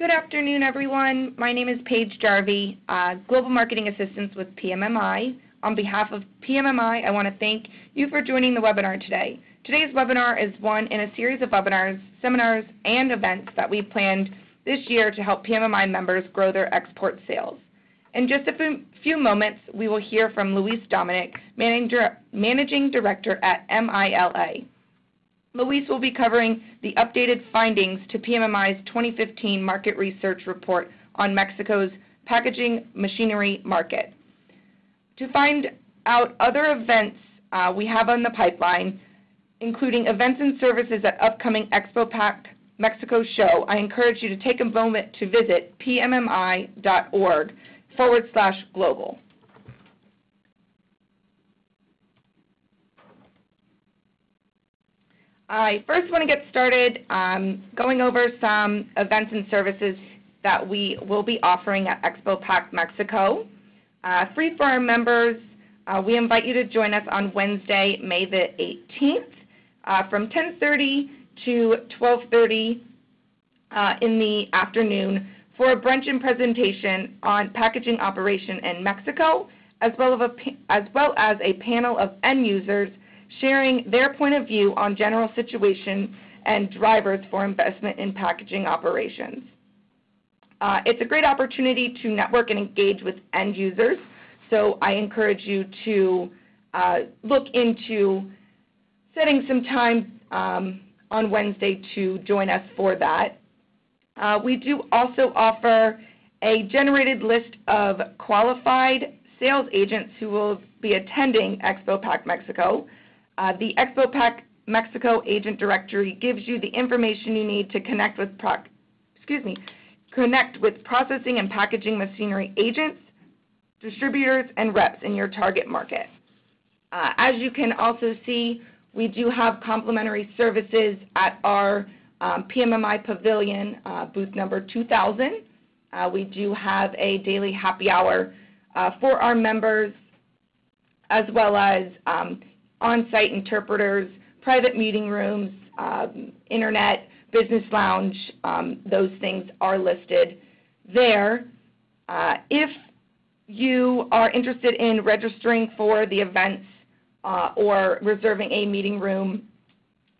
Good afternoon, everyone. My name is Paige Jarvie, uh, Global Marketing Assistant with PMMI. On behalf of PMMI, I want to thank you for joining the webinar today. Today's webinar is one in a series of webinars, seminars, and events that we planned this year to help PMMI members grow their export sales. In just a few moments, we will hear from Luis Dominic, Managing Director at MILA. Luis will be covering the updated findings to PMMI's 2015 market research report on Mexico's packaging machinery market. To find out other events uh, we have on the pipeline, including events and services at upcoming Expo Pack Mexico show, I encourage you to take a moment to visit pmmi.org forward slash global. I first want to get started um, going over some events and services that we will be offering at Expo Pack Mexico. Uh, free for our members, uh, we invite you to join us on Wednesday, May the 18th uh, from 10.30 to 12.30 uh, in the afternoon for a brunch and presentation on packaging operation in Mexico, as well, a, as well as a panel of end users sharing their point of view on general situation and drivers for investment in packaging operations. Uh, it's a great opportunity to network and engage with end users, so I encourage you to uh, look into setting some time um, on Wednesday to join us for that. Uh, we do also offer a generated list of qualified sales agents who will be attending Expo Pack Mexico. Uh, the Expo Pack Mexico agent directory gives you the information you need to connect with excuse me, connect with processing and packaging machinery agents, distributors, and reps in your target market. Uh, as you can also see, we do have complimentary services at our um, PMMI Pavilion, uh, booth number 2000. Uh, we do have a daily happy hour uh, for our members, as well as um, on-site interpreters, private meeting rooms, um, internet, business lounge, um, those things are listed there. Uh, if you are interested in registering for the events uh, or reserving a meeting room,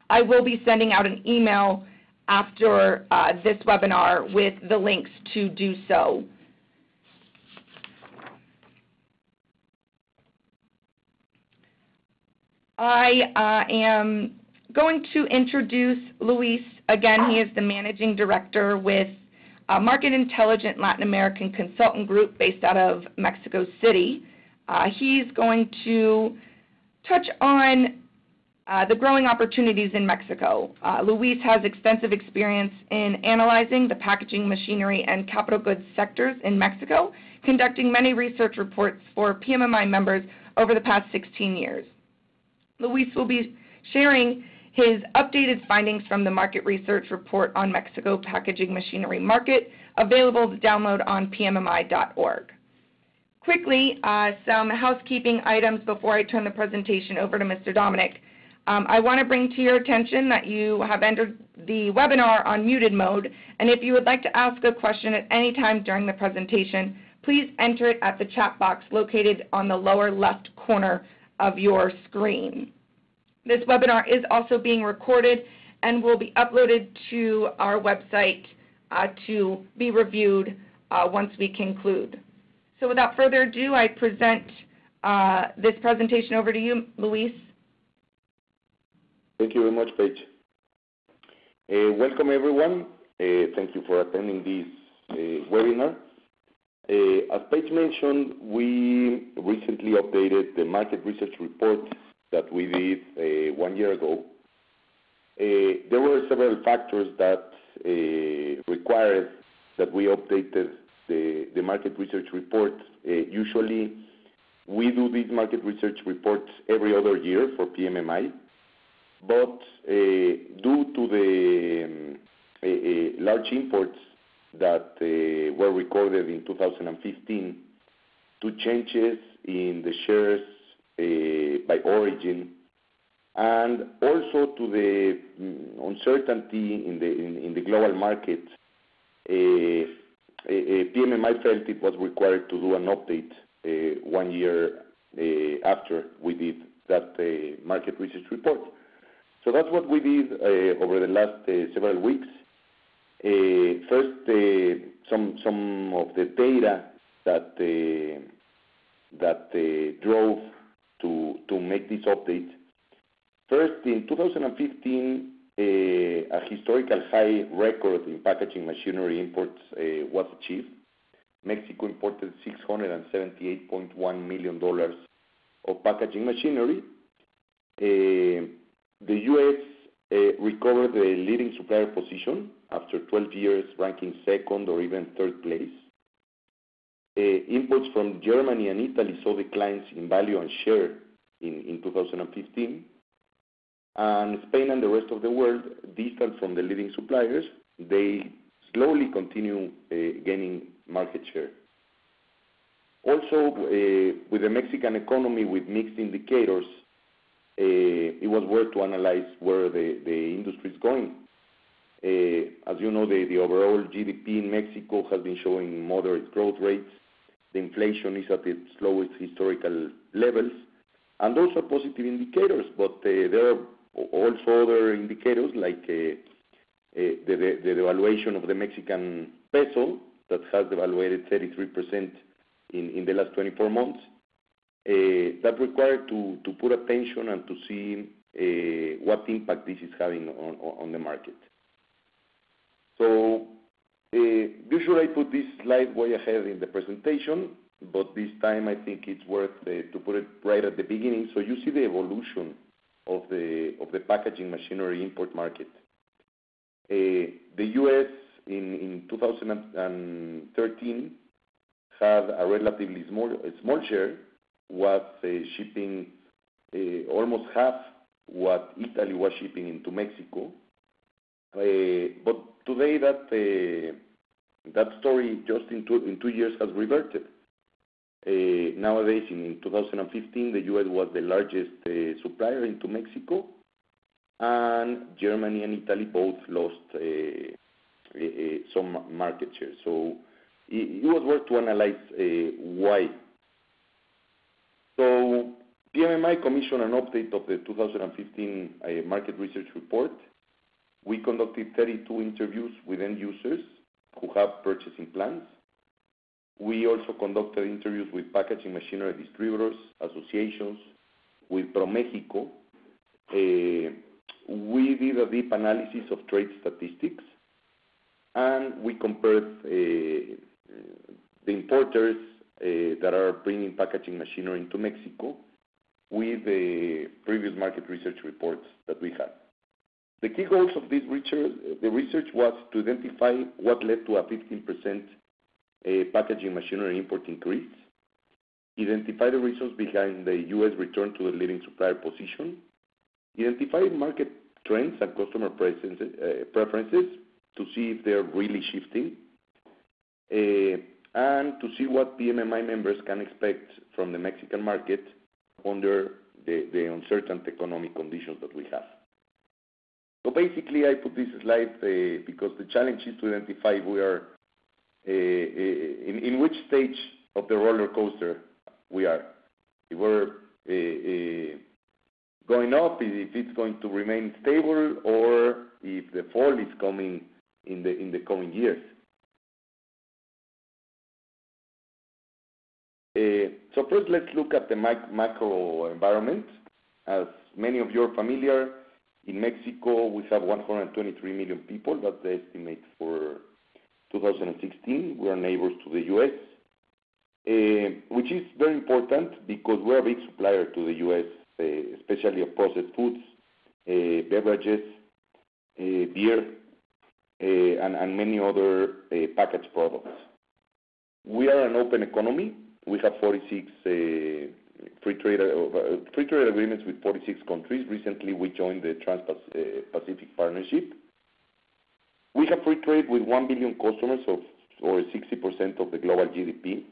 I will be sending out an email after uh, this webinar with the links to do so. I uh, am going to introduce Luis. Again, he is the managing director with uh, Market Intelligent Latin American Consultant Group based out of Mexico City. Uh, he's going to touch on uh, the growing opportunities in Mexico. Uh, Luis has extensive experience in analyzing the packaging, machinery, and capital goods sectors in Mexico, conducting many research reports for PMMI members over the past 16 years. Luis will be sharing his updated findings from the market research report on Mexico packaging machinery market, available to download on pmmi.org. Quickly, uh, some housekeeping items before I turn the presentation over to Mr. Dominic. Um, I want to bring to your attention that you have entered the webinar on muted mode, and if you would like to ask a question at any time during the presentation, please enter it at the chat box located on the lower left corner of your screen. This webinar is also being recorded and will be uploaded to our website uh, to be reviewed uh, once we conclude. So without further ado, I present uh, this presentation over to you, Luis. Thank you very much, Paige. Uh, welcome, everyone. Uh, thank you for attending this uh, webinar. Uh, as Paige mentioned, we recently updated the market research report that we did uh, one year ago. Uh, there were several factors that required that we updated the market research report. Usually, we do these market research reports every other year for PMMI. but Due to the um, large imports that uh, were recorded in 2015 to changes in the shares uh, by origin, and also to the mm, uncertainty in the global market. Uh, uh, uh, PMMI felt it was required to do an update one year after we did that market research report. So that's what we did over the last several weeks. Eh, first, eh, some some of the data that eh, that drove to to make this update. First, in 2015, a historical high record in packaging machinery imports was achieved. Mexico imported $678.1 million of packaging machinery. The U.S. Uh, recovered the leading supplier position after 12 years, ranking second or even third place. Uh, imports from Germany and Italy saw declines in value and share in 2015. and Spain and the rest of the world, distant from the leading suppliers, they slowly continue uh, gaining market share. Also, with the Mexican economy with mixed indicators, Eh, it was worth to analyze where the the industry is going. Eh, as you know, the the overall GDP in Mexico has been showing moderate growth rates. The inflation is at its lowest historical levels, and those are positive indicators. But eh, there are also other indicators, like the the devaluation of the Mexican peso, that has devaluated 33% in, in the last 24 months. Eh, that required to put attention and to see eh, what impact this is having on the market. So, eh, usually I put this slide way ahead in the presentation, but this time I think it's worth to put it right at the beginning. So you see the evolution of the of the packaging machinery import market. The U.S. in 2013 had a relatively small small share, was uh, shipping uh, almost half what Italy was shipping into Mexico. Uh, but today, that that story, just in two years, has reverted. Nowadays, in 2015, the U.S. was the largest supplier into Mexico, and Germany and Italy both lost some market share. So it was worth to analyze why. So PMMI commissioned an update of the 2015 uh, market research report. We conducted 32 interviews with end users who have purchasing plans. We also conducted interviews with packaging machinery distributors, associations, with ProMéxico. Uh, we did a deep analysis of trade statistics, and we compared uh, the importers Eh, that are bringing packaging machinery into Mexico with the previous market research reports that we had. The key goals of this research, the research was to identify what led to a 15% eh, packaging machinery import increase, identify the reasons behind the U.S. return to the leading supplier position, identify market trends and customer preferences eh, to see if they're really shifting, and to see what PMMI members can expect from the Mexican market under the uncertain economic conditions that we have. So basically, I put this slide uh, because the challenge is to identify we are uh, uh, in which stage of the roller coaster we are. If we're going up, if it's going to remain stable, or if the fall is coming in the in the coming years. Eh, first, let's look at the macro environment. As many of you are familiar, in Mexico, we have 123 million people. That's the estimate for 2016. We are neighbors to the U.S., eh, which is very important because we're a big supplier to the U.S., eh, especially of processed foods, beverages, beer, and many other packaged products. We are an open economy. We have 46 uh, uh, free trade agreements with 46 countries. Recently, we joined the Trans-Pacific uh, Partnership. We have free trade with 1 billion customers or 60% of the global GDP.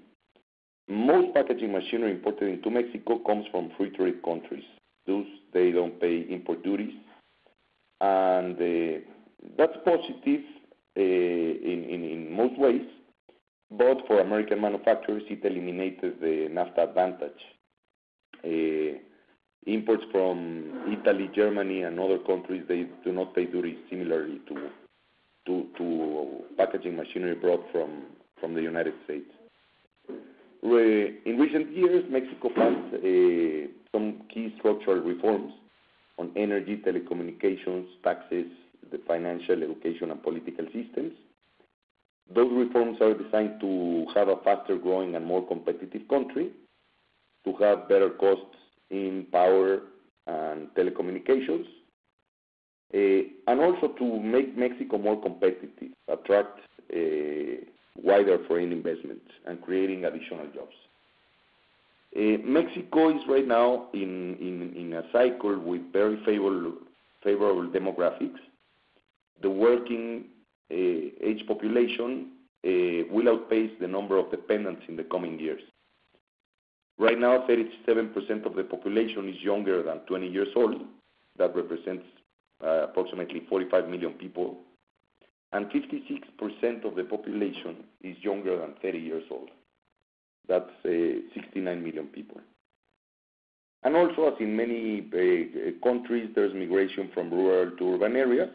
Most packaging machinery imported into Mexico comes from free trade countries. Those, they don't pay import duties, and that's positive in, in most ways, but for American manufacturers, it eliminated the NAFTA advantage. Uh, imports from Italy, Germany, and other countries, they do not pay duties similarly to to packaging machinery brought from from the United States. In recent years, Mexico passed uh, some key structural reforms on energy, telecommunications, taxes, the financial, education, and political systems. Those reforms are designed to have a faster-growing and more competitive country, to have better costs in power and telecommunications, eh, and also to make Mexico more competitive, attract eh, wider foreign investments, and creating additional jobs. Eh, Mexico is right now in a cycle with very favorable demographics. The working Eh, age population eh, will outpace the number of dependents in the coming years. Right now, 37% of the population is younger than 20 years old. That represents uh, approximately 45 million people, and 56% of the population is younger than 30 years old. That's uh, 69 million people. And also, as in many uh, countries, there's migration from rural to urban areas.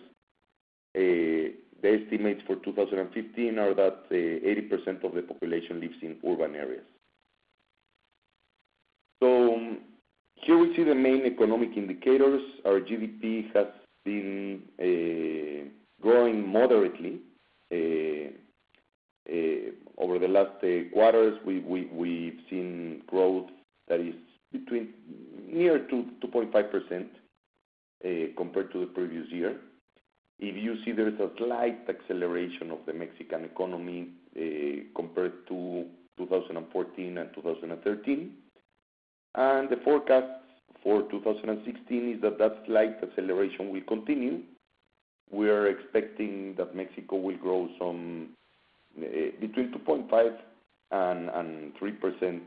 The estimates for 2015 are that uh, 80% of the population lives in urban areas. So um, here we see the main economic indicators. Our GDP has been uh, growing moderately uh, over the last quarters. We've seen growth that is between near to 2.5% compared to the previous year. If you see, there is a slight acceleration of the Mexican economy eh, compared to 2014 and 2013. and The forecast for 2016 is that that slight acceleration will continue. We are expecting that Mexico will grow eh, between 2.5% and 3%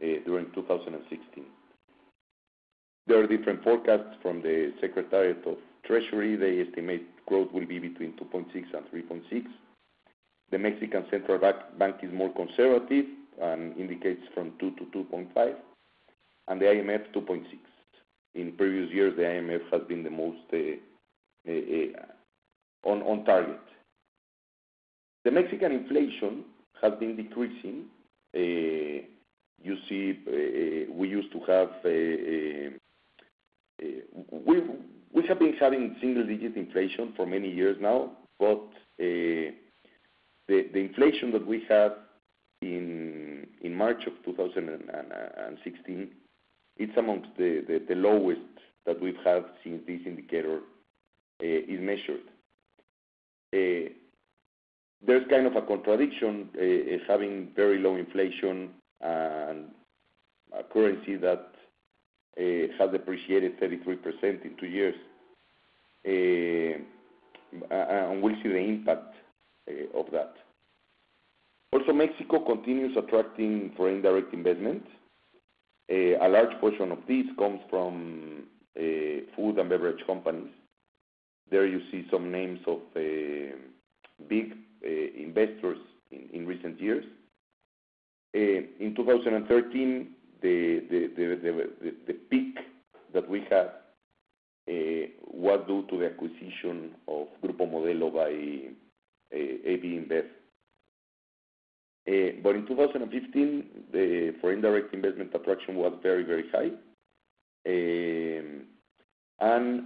eh, during 2016. There are different forecasts from the Secretariat of Treasury. They estimate growth will be between 2.6 and 3.6. The Mexican Central Bank is more conservative and indicates from 2 to 2.5, and the IMF, 2.6. In previous years, the IMF has been the most uh, uh, uh, on target. The Mexican inflation has been decreasing. You see, we used to have been having single-digit inflation for many years now, but the inflation that we have in March of 2016, it's amongst the lowest that we've had since this indicator eh, is measured. Eh, there's kind of a contradiction eh, having very low inflation and a currency that Eh, has depreciated 33% in two years. Eh, and we'll see the impact eh, of that. Also, Mexico continues attracting foreign direct investment. A large portion of this comes from food and beverage companies. There you see some names of big investors in recent years. In 2013, the the the the peak that we had uh, was due to the acquisition of Grupo Modelo by uh, AB InBev. Uh, but in 2015, the foreign direct investment attraction was very, very high. Um, and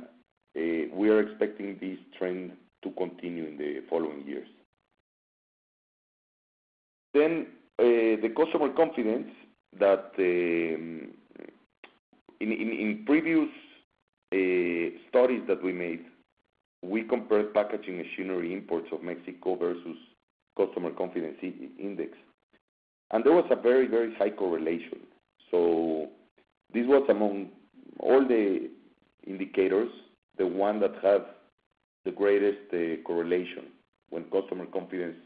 we are expecting this trend to continue in the following years. Then, the customer confidence that um, in previous uh, studies that we made, we compared packaging machinery imports of Mexico versus customer confidence index. And there was a very very high correlation. So this was among all the indicators, the one that had the greatest uh, correlation. When customer confidence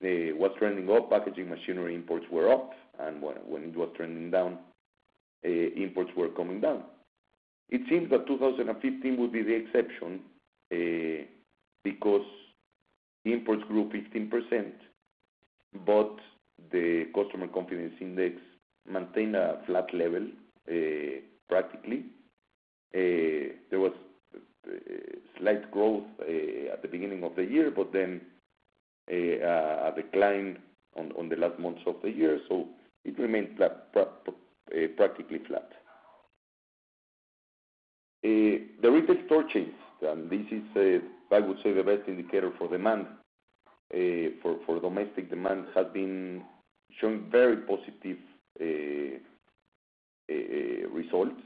was trending up, packaging machinery imports were up, and when it was trending down, eh, imports were coming down. It seems that 2015 will be the exception, eh, because imports grew 15%, but the customer confidence index maintained a flat level, eh, practically. There was slight growth at the beginning of the year, but then a decline on the last months of the year, so it remained eh, practically flat. Eh, the retail store chains, and this is, eh, I would say, the best indicator for demand, for domestic demand, has been showing very positive results.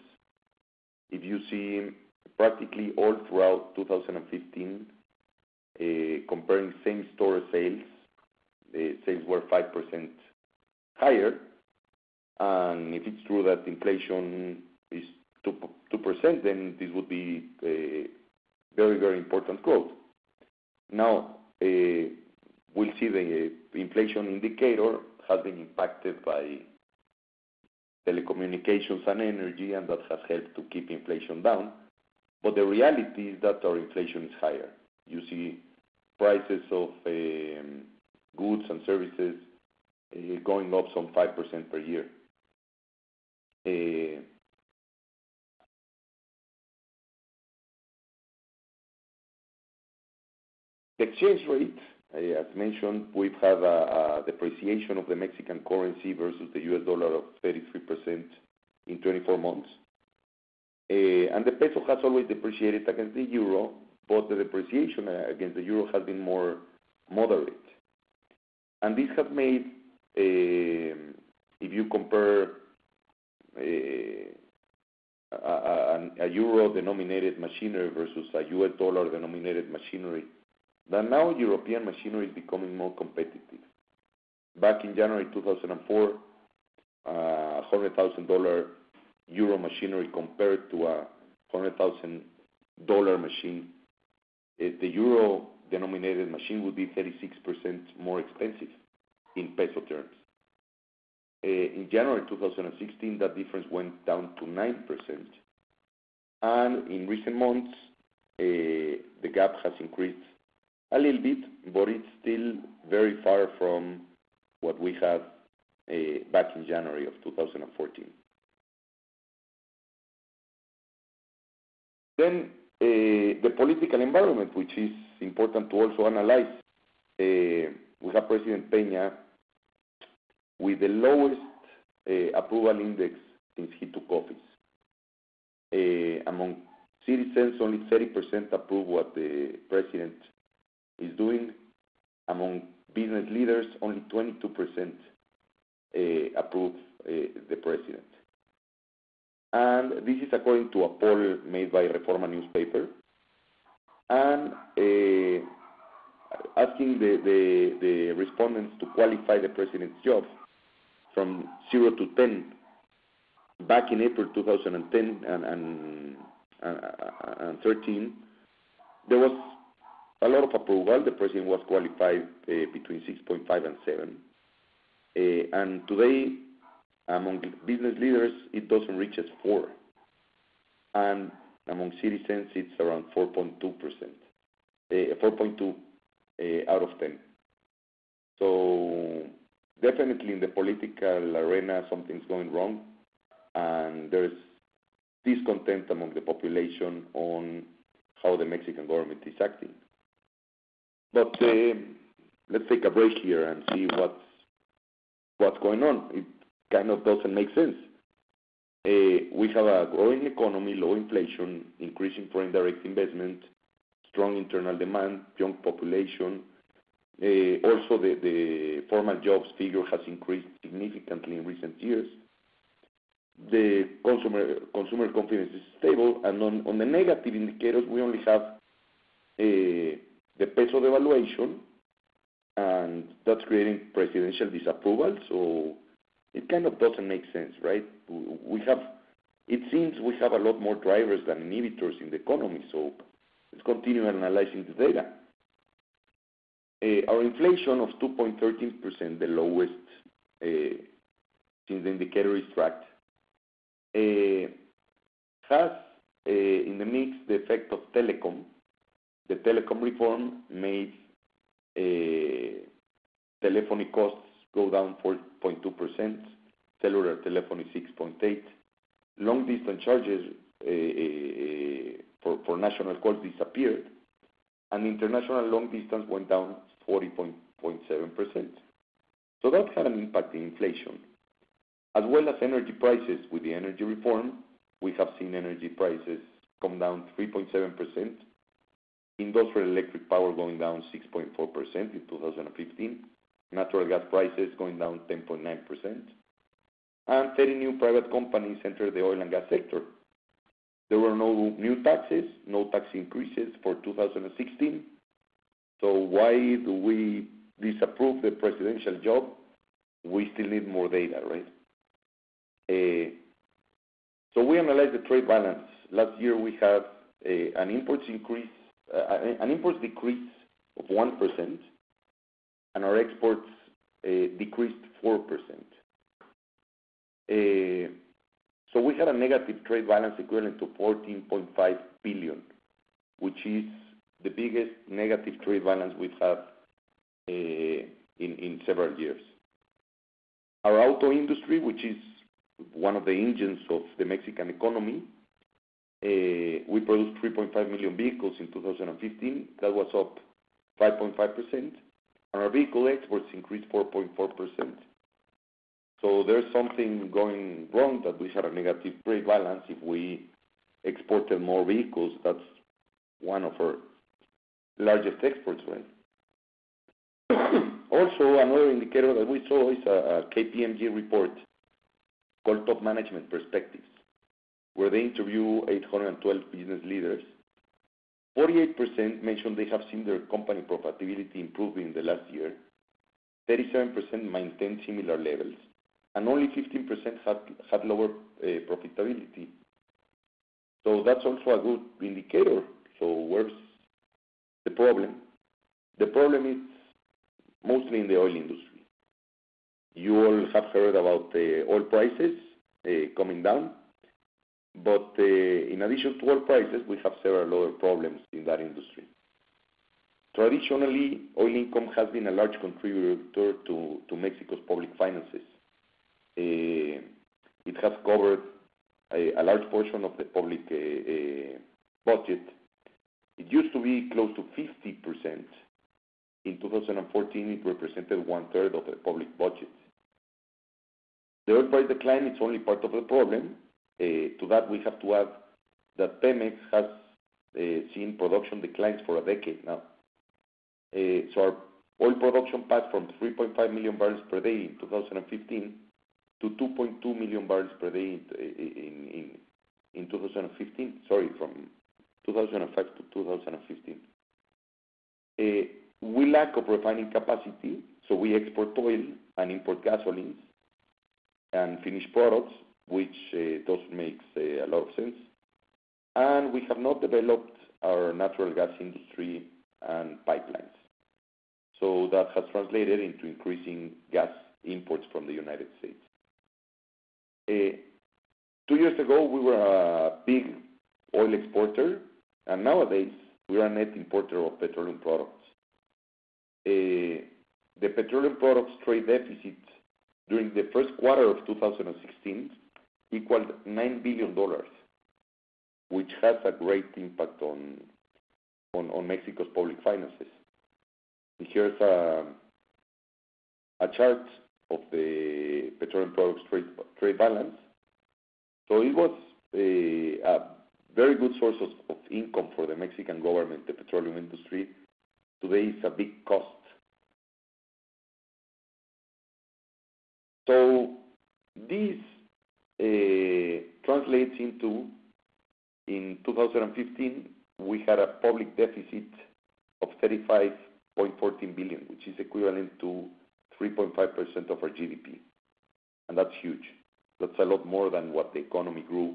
If you see practically all throughout 2015, comparing same-store sales, the sales were 5% higher. And if it's true that inflation is 2%, then this would be a very, very important growth. Now, uh, we'll see the inflation indicator has been impacted by telecommunications and energy, and that has helped to keep inflation down. But the reality is that our inflation is higher. You see prices of um, goods and services uh, going up some 5% per year. Uh, the exchange rate, uh, as mentioned, we've had a depreciation of the Mexican currency versus the US dollar of 33% in 24 months. And the peso has always depreciated against the euro, but the depreciation uh, against the euro has been more moderate. And this has made, um, if you compare uh, a euro-denominated machinery versus a US dollar-denominated machinery, that now European machinery is becoming more competitive. Back in January 2004, $100,000 euro machinery compared to a $100,000 machine, Eh, the euro-denominated machine would be 36% more expensive in peso terms. Eh, in January 2016, that difference went down to 9%, and in recent months, eh, the gap has increased a little bit, but it's still very far from what we had back in January of 2014. Then, Eh, the political environment, which is important to also analyze. Eh, we have President Peña with the lowest eh, approval index since he took office. Among citizens, only 30% approve what the president is doing. Among business leaders, only 22% approve the president. And this is according to a poll made by Reforma newspaper. And uh, asking the respondents to qualify the president's job from 0 to 10, back in April 2010 and 13, there was a lot of approval. The president was qualified uh, between 6.5 and 7. Uh, and today, among business leaders, it doesn't reach as 4, and among citizens, it's around 4.2%, 4.2 uh, out of 10. So definitely in the political arena, something's going wrong, and there's discontent among the population on how the Mexican government is acting. But uh, let's take a break here and see what's going on. Kind of doesn't make sense. Uh, we have a growing economy, low inflation, increasing foreign direct investment, strong internal demand, young population. Uh, also, the formal jobs figure has increased significantly in recent years. The consumer consumer confidence is stable, and on the negative indicators, we only have uh, the peso devaluation, and that's creating presidential disapproval. It kind of doesn't make sense, right? We have, it seems we have a lot more drivers than inhibitors in the economy, so let's continue analyzing the data. Eh, our inflation of 2.13%, the lowest eh, since the indicator is tracked, eh, has in the mix the effect of telecom. The telecom reform made telephony costs go down 4.2%, cellular telephony 6.8. Long-distance charges eh, eh, for national calls disappeared, and international long distance went down 40.7%. So that had an impact in inflation. As well as energy prices. With the energy reform, we have seen energy prices come down 3.7%. Industrial electric power going down 6.4% in 2015. Natural gas prices going down 10.9%. and 30 new private companies entered the oil and gas sector. There were no new taxes, no tax increases for 2016. So Why do we disapprove the presidential job? We still need more data, right? Eh, so we analyze the trade balance. Last year, we have eh, eh, an imports decrease of 1%, and our exports eh, decreased 4%. Eh, so we had a negative trade balance equivalent to 14.5 billion, which is the biggest negative trade balance we've had eh, in several years. Our auto industry, which is one of the engines of the Mexican economy, we produced 3.5 million vehicles in 2015. That was up 5.5%, and our vehicle exports increased 4.4%. So there's something going wrong that we had a negative trade balance if we exported more vehicles. That's one of our largest exports, right? Also, another indicator that we saw is a KPMG report called Top Management Perspectives, where they interview 812 business leaders. 48% mentioned they have seen their company profitability improve in the last year. 37% maintained similar levels, and only 15% had lower eh, profitability. So that's also a good indicator. So where's the problem? The problem is mostly in the oil industry. You all have heard about the oil prices eh, coming down. But uh, in addition to oil prices, we have several other problems in that industry. Traditionally, oil income has been a large contributor to Mexico's public finances. Uh, it has covered a large portion of the public uh, budget. It used to be close to 50%. In 2014, it represented one-third of the public budget. The oil price decline is only part of the problem. Uh, to that, we have to add that Pemex has uh, seen production declines for a decade now. Uh so our oil production passed from 3.5 million barrels per day in 2015 to 2.2 million barrels per day in 2015. Sorry, from 2005 to 2015. Uh, we lack of refining capacity, so we export oil and import gasolines and finished products, which uh, doesn't make uh, a lot of sense. And we have not developed our natural gas industry and pipelines. So that has translated into increasing gas imports from the United States. Uh, two years ago, we were a big oil exporter, and nowadays, we are a net importer of petroleum products. The petroleum products trade deficit during the first quarter of 2016 equaled $9 billion, which has a great impact on Mexico's public finances. Here's a chart of the petroleum products trade balance. So it was a very good source of income for the Mexican government, the petroleum industry. Today, it's a big cost. So this Uh, translates into, in 2015, we had a public deficit of 35.14 billion, which is equivalent to 3.5% of our GDP. And that's huge. That's a lot more than what the economy grew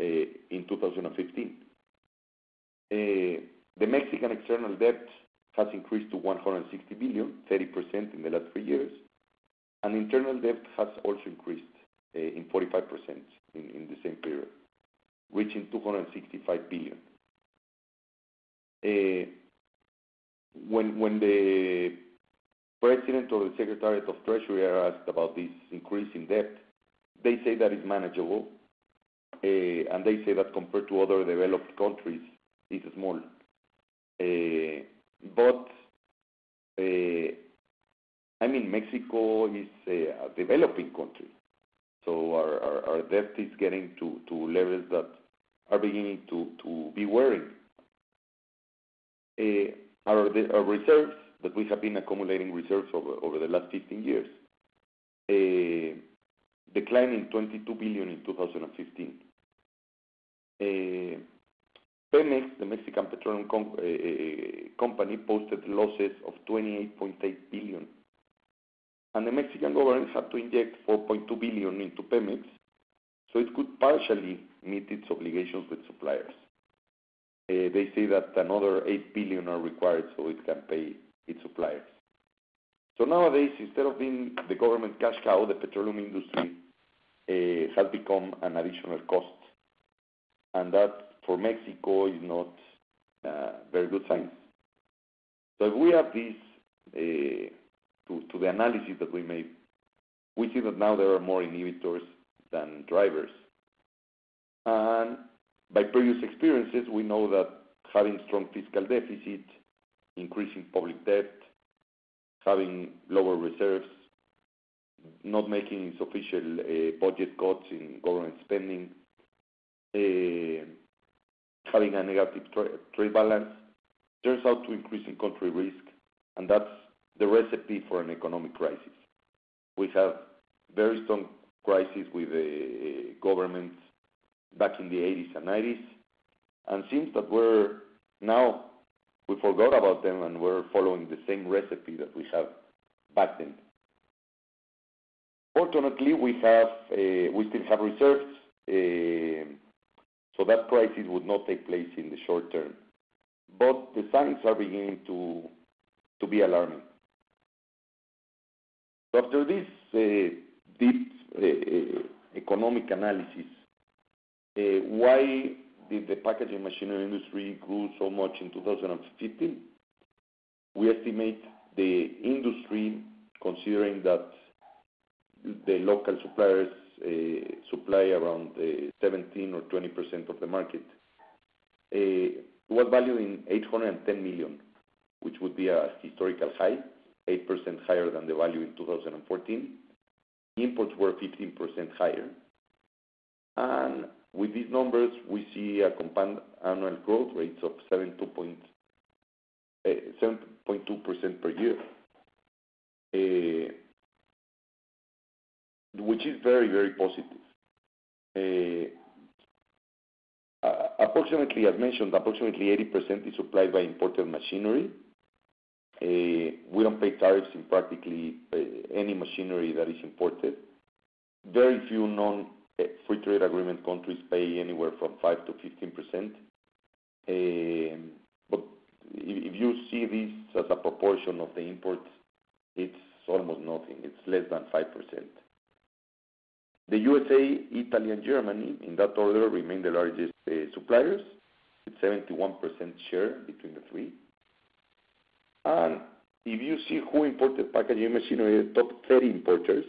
uh, in 2015. Uh, the Mexican external debt has increased to $160 billion, 30% in the last three years. And internal debt has also increased Eh, in 45% in the same period, reaching $265 billion. Eh, when the President or the Secretary of Treasury are asked about this increase in debt, they say that it's manageable, eh, and they say that compared to other developed countries, it's small. But I mean, Mexico is a developing country, our debt is getting to levels that are beginning to be worrying. Uh, our reserves that we have been accumulating reserves over the last 15 years uh, declining 22 billion in 2015. Uh, Pemex, the Mexican Petroleum Company, posted losses of $28.8 billion, and the Mexican government had to inject 4.2 billion into Pemex, so it could partially meet its obligations with suppliers. Uh, they say that another 8 billion are required so it can pay its suppliers. So nowadays, instead of being the government cash cow, the petroleum industry uh, has become an additional cost, and that, for Mexico, is not a very good sign. So if we have this to the analysis that we made, we see that now there are more inhibitors than drivers. And by previous experiences, we know that having strong fiscal deficit, increasing public debt, having lower reserves, not making sufficient uh, budget cuts in government spending, uh, having a negative trade balance, turns out to increase in country risk, and that's the recipe for an economic crisis. We have very strong crisis with the uh, governments back in the 1980s and 1990s, and seems that we're now we forgot about them, and we're following the same recipe that we have back then. Fortunately, we have, uh, we still have reserves, uh, so that crisis would not take place in the short term. But the signs are beginning to to be alarming. After this eh, deep eh, eh, economic analysis, why did the packaging machinery industry grow so much in 2015? We estimate the industry, considering that the local suppliers supply around 17 or 20% of the market, was valued in 810 million, which would be a historical high, 8% higher than the value in 2014. Imports were 15% higher. And with these numbers, we see a compound annual growth rates of 7.2% eh, per year, eh, which is very, very positive. Eh, approximately, as mentioned, approximately 80% is supplied by imported machinery. Uh, we don't pay tariffs in practically uh, any machinery that is imported. Very few non-free uh, trade agreement countries pay anywhere from 5%-15%. Um, but if you see this as a proportion of the imports, it's almost nothing. It's less than 5%. The USA, Italy, and Germany, in that order, remain the largest suppliers, with 71% share between the three. And if you see who imported packaging machinery, the top 30 importers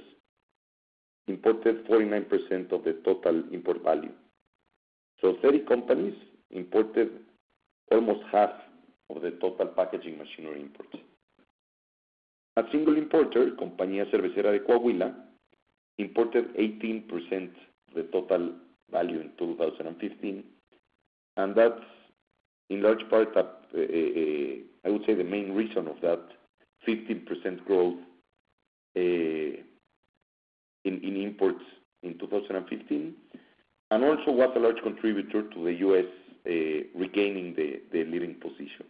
imported 49% of the total import value. So 30 companies imported almost half of the total packaging machinery imports. A single importer, Compañía Cervecera de Coahuila, imported 18% of the total value in 2015, and that's in large part, eh, eh, eh, I would say the main reason of that 15% growth in imports in 2015, and also was a large contributor to the U.S. regaining the leading position.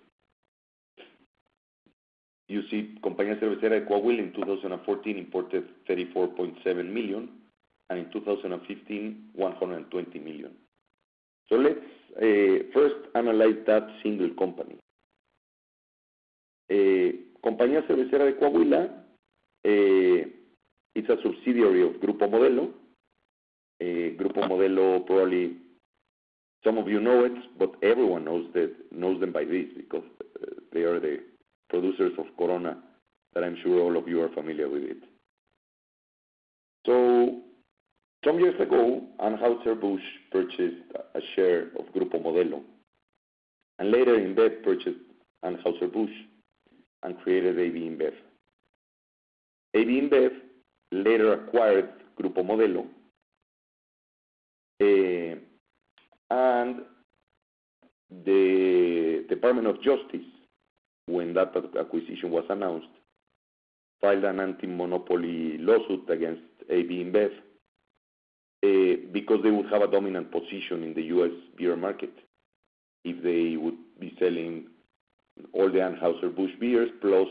You see, Compañía Cervecera Coahuila in 2014 imported 34.7 million, and in 2015, 120 million. So let's eh, first analyze that single company. Eh, Compañía Cervecera de Coahuila eh, is a subsidiary of Grupo Modelo. Grupo Modelo, probably some of you know it, but everyone knows that knows them by this, because they are the producers of Corona that I'm sure all of you are familiar with it. Some years ago, Anheuser-Busch purchased a share of Grupo Modelo, and later InBev purchased Anheuser-Busch and created AB InBev. AB InBev later acquired Grupo Modelo, eh, and the Department of Justice, when that acquisition was announced, filed an anti-monopoly lawsuit against AB InBev Uh, because they would have a dominant position in the U.S. beer market if they would be selling all the Anheuser-Busch beers plus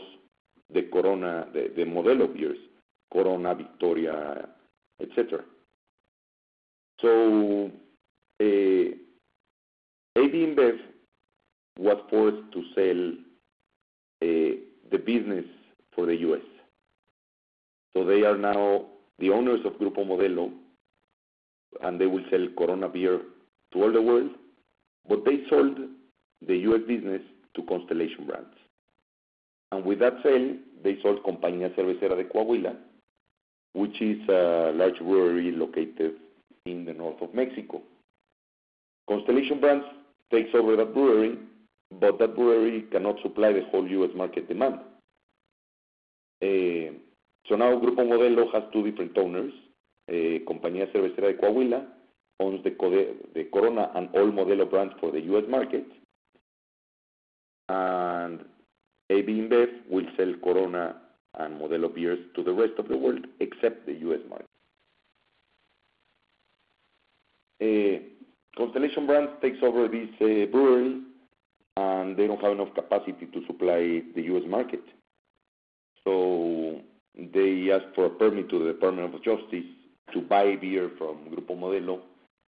the Corona, the Modelo beers, Corona, Victoria, et cetera. Uh, AB InBev was forced to sell uh, the business for the U.S. So they are now the owners of Grupo Modelo, and they will sell Corona beer to all the world, but they sold the U.S. business to Constellation Brands. And with that sale, they sold Compañía Cervecera de Coahuila, which is a large brewery located in the north of Mexico. Constellation Brands takes over that brewery, but that brewery cannot supply the whole U.S. market demand. Eh, so now Grupo Modelo has two different owners. Eh, compañía Cervecera de Coahuila owns the Corona and all Modelo brands for the U.S. market. And AB InBev will sell Corona and Modelo beers to the rest of the world except the U.S. market. Eh, Constellation Brands takes over this eh, brewery, and they don't have enough capacity to supply the U.S. market. So they ask for a permit to the Department of Justice to buy beer from Grupo Modelo,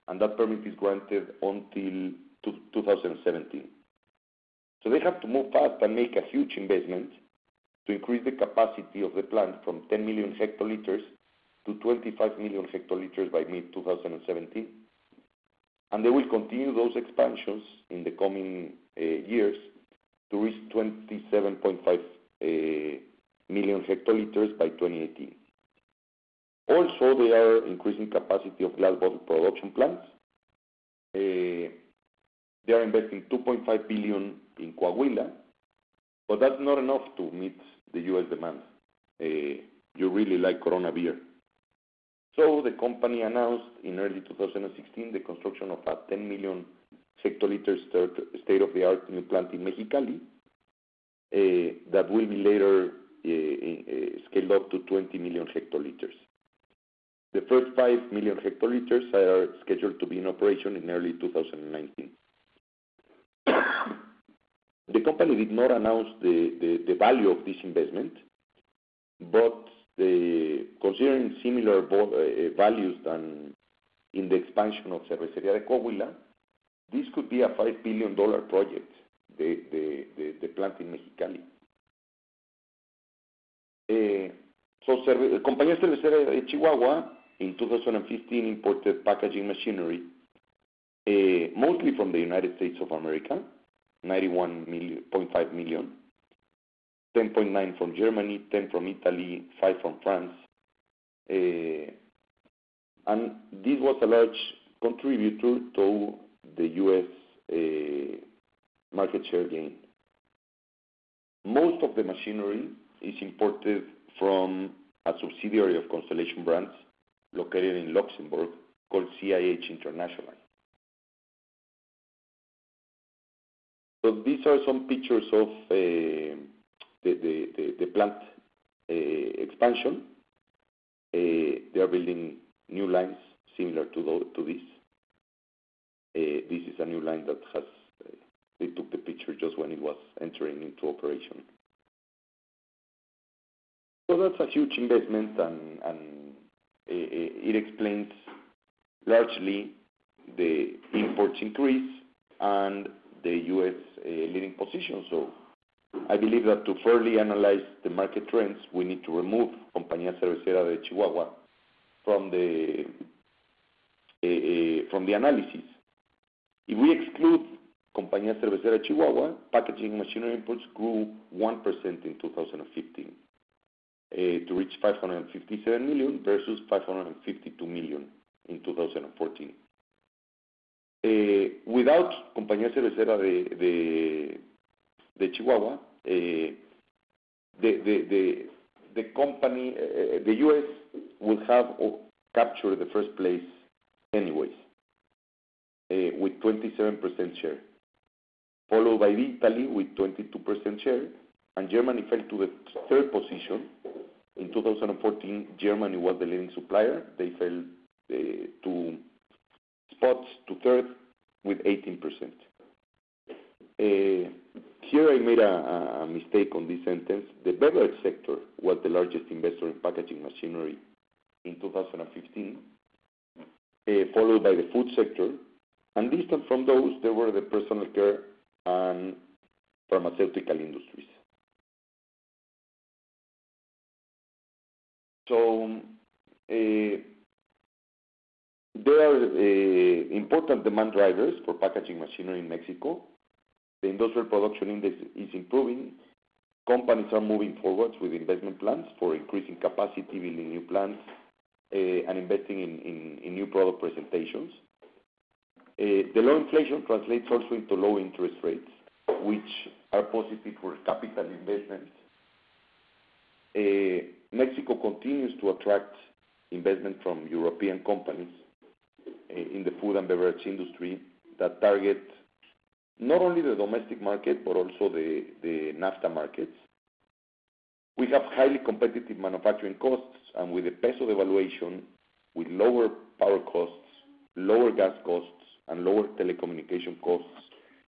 and that permit is granted until 2017. So They have to move fast and make a huge investment to increase the capacity of the plant from 10 million hectoliters to 25 million hectoliters by mid-2017. And They will continue those expansions in the coming uh, years to reach 27.5 uh, million hectoliters by 2018. Also, they are increasing capacity of glass bottle production plants. Eh, they are investing 2.5 billion in Coahuila, but that's not enough to meet the U.S. demand. Eh, you really like Corona beer. So the company announced in early 2016 the construction of a 10 million hectoliter state-of-the-art new plant in Mexicali eh, that will be later scaled up to 20 million hectoliters. The first 5 million hectoliters are scheduled to be in operation in early 2019. The company did not announce the value of this investment, but considering similar eh, eh, values than in the expansion of Cervecería de Coahuila, this could be a $5 billion project, the plant in Mexicali. Eh, so, Compañía Cervecera de Chihuahua in 2015 imported packaging machinery, eh, mostly from the United States of America, $91.5 million, $10.9 million from Germany, $10 million from Italy, $5 million from France. Eh, and this was a large contributor to the U.S. Eh, market share gain. Most of the machinery is imported from a subsidiary of Constellation Brands located in Luxembourg called CIH International. So these are some pictures of uh, the plant uh, expansion. Uh, they are building new lines similar to to this. This is a new line that has. they took the picture just when it was entering into operation. So that's a huge investment, and Eh, eh, it explains largely the imports increase and the U.S. Eh, leading position. So I believe that to fairly analyze the market trends, we need to remove Compañía Cervecera de Chihuahua from the from the analysis. If we exclude Compañía Cervecera Chihuahua, packaging machinery imports grew 1% in 2015 Eh, to reach 557 million versus 552 million in 2014. Eh, without Compañía Cervecera de Chihuahua, eh, the company, the U.S. would have oh, captured the first place anyways, with 27% share, followed by Italy with 22% share, and Germany fell to the third position. In 2014, Germany was the leading supplier. They fell eh, two spots to third with 18%. Eh, here I made a mistake on this sentence. The beverage sector was the largest investor in packaging machinery in 2015, eh, followed by the food sector, and distant from those, there were the personal care and pharmaceutical industries. Eh, there are eh, important demand drivers for packaging machinery in Mexico. The industrial production index is improving. Companies are moving forward with investment plans for increasing capacity, building new plants, eh, and investing in new product presentations. The low inflation translates also into low interest rates, which are positive for capital investments. Mexico continues to attract investment from European companies eh, in the food and beverage industry that target not only the domestic market, but also the NAFTA markets. We have highly competitive manufacturing costs, and with the peso devaluation, with lower power costs, lower gas costs, and lower telecommunication costs,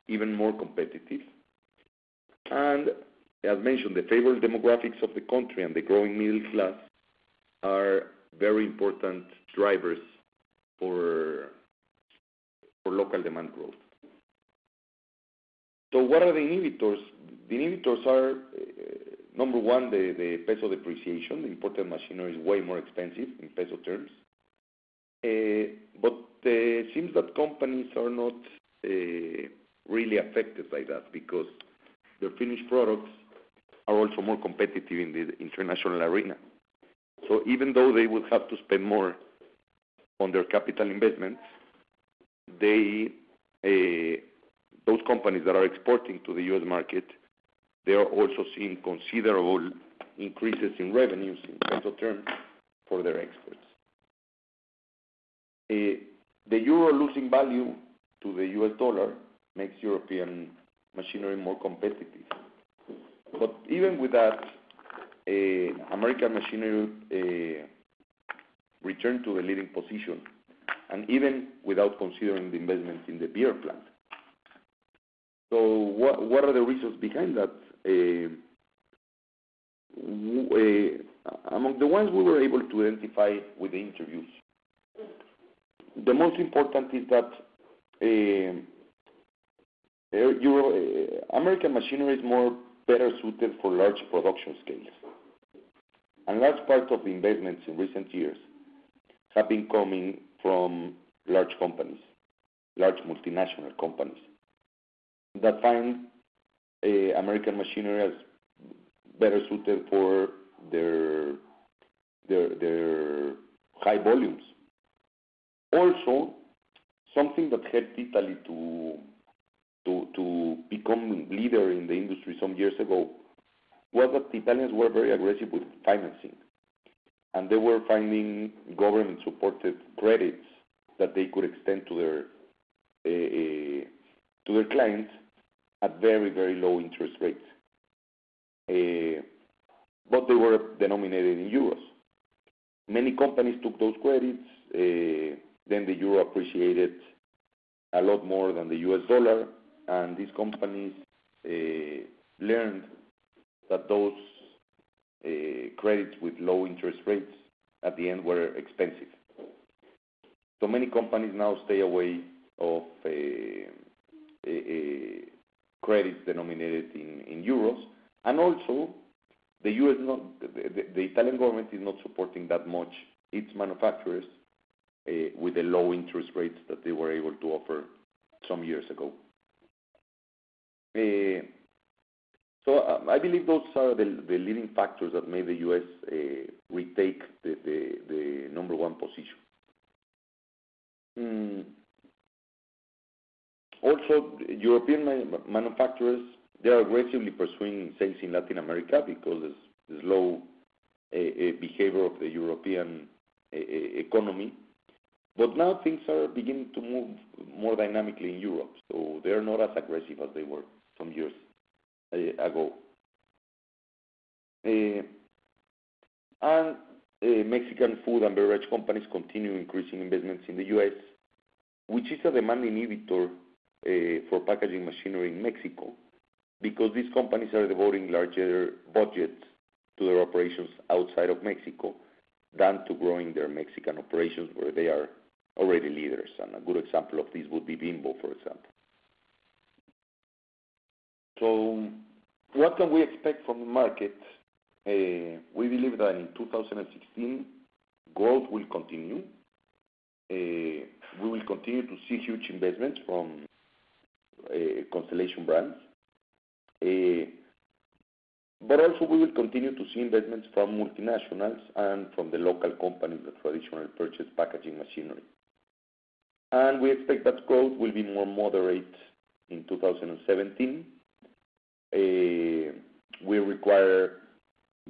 even more competitive. As mentioned, the favorable demographics of the country and the growing middle class are very important drivers for local demand growth. So what are the inhibitors? The inhibitors are, uh, number one, the peso depreciation. The imported machinery is way more expensive in peso terms. Uh, but uh, it seems that companies are not really affected by that because their finished products are also more competitive in the international arena. So even though they would have to spend more on their capital investments, they, eh, those companies that are exporting to the U.S. market, they are also seeing considerable increases in revenues in peso terms for their exports. Eh, the euro losing value to the U.S. dollar makes European machinery more competitive. But even with that, uh, American machinery uh, returned to the leading position, and even without considering the investment in the beer plant. So what what are the reasons behind that? Uh, among the ones we were able to identify with the interviews, the most important is that American machinery is more better suited for large production scales. And large part of the investments in recent years have been coming from large companies, large multinational companies, that find eh, American machinery as better suited for their high volumes. Also, something that helped Italy to become leader in the industry some years ago, was that the Italians were very aggressive with financing, and they were finding government-supported credits that they could extend to their eh, eh, to their clients at very, very low interest rates. Eh, but they were denominated in euros. Many companies took those credits, then the euro appreciated a lot more than the US dollar, and these companies uh, learned that those uh, credits with low interest rates at the end were expensive. So many companies now stay away of uh, credits denominated in euros. And also, the U.S. the Italian government is not supporting that much its manufacturers with the low interest rates that they were able to offer some years ago. Uh, so um, I believe those are the leading factors that made the U.S. Uh, retake the number one position. Mm. Also, European manufacturers, they are aggressively pursuing sales in Latin America because of the slow uh, behavior of the European economy. But now things are beginning to move more dynamically in Europe, so they're not as aggressive as they were some years eh, ago. Eh, and eh, Mexican food and beverage companies continue increasing investments in the U.S., which is a demand inhibitor for packaging machinery in Mexico, because these companies are devoting larger budgets to their operations outside of Mexico than to growing their Mexican operations, where they are already leaders. And a good example of this would be Bimbo, for example. So what can we expect from the market? Uh, we believe that in 2016, growth will continue. Uh, we will continue to see huge investments from uh, Constellation Brands. But also we will continue to see investments from multinationals and from the local companies that traditionally purchase packaging machinery. And we expect that growth will be more moderate in 2017. Eh, we require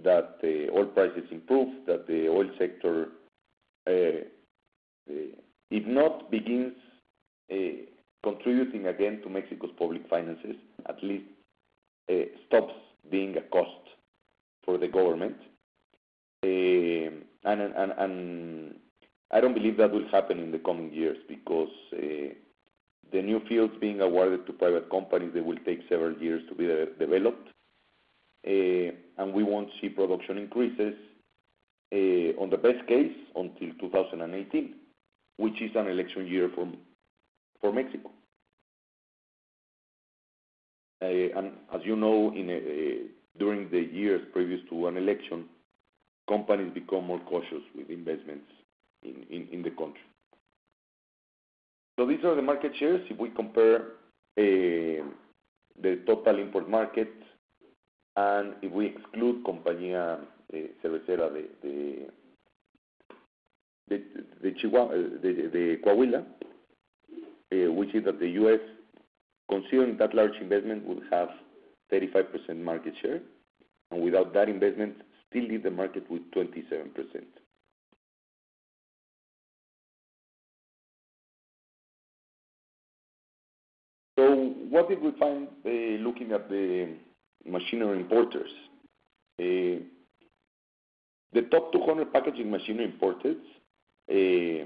that the oil prices improve, that the oil sector, eh, eh, if not begins contributing again to Mexico's public finances, at least stops being a cost for the government. And I don't believe that will happen in the coming years because the new fields being awarded to private companies, they will take several years to be developed. Eh, and we won't see production increases eh, on the best case until 2018, which is an election year for for Mexico. Eh, and as you know, in during the years previous to an election, companies become more cautious with investments in in the country. These are the market shares. If we compare eh, the total import market, and if we exclude Compañía eh, Cervecera de eh, Coahuila, which is that the U.S., considering that large investment, would have 35% market share, and without that investment, still leave the market with 27%. What did we find eh, looking at the machinery importers? Eh, the top 200 packaging machinery importers, eh,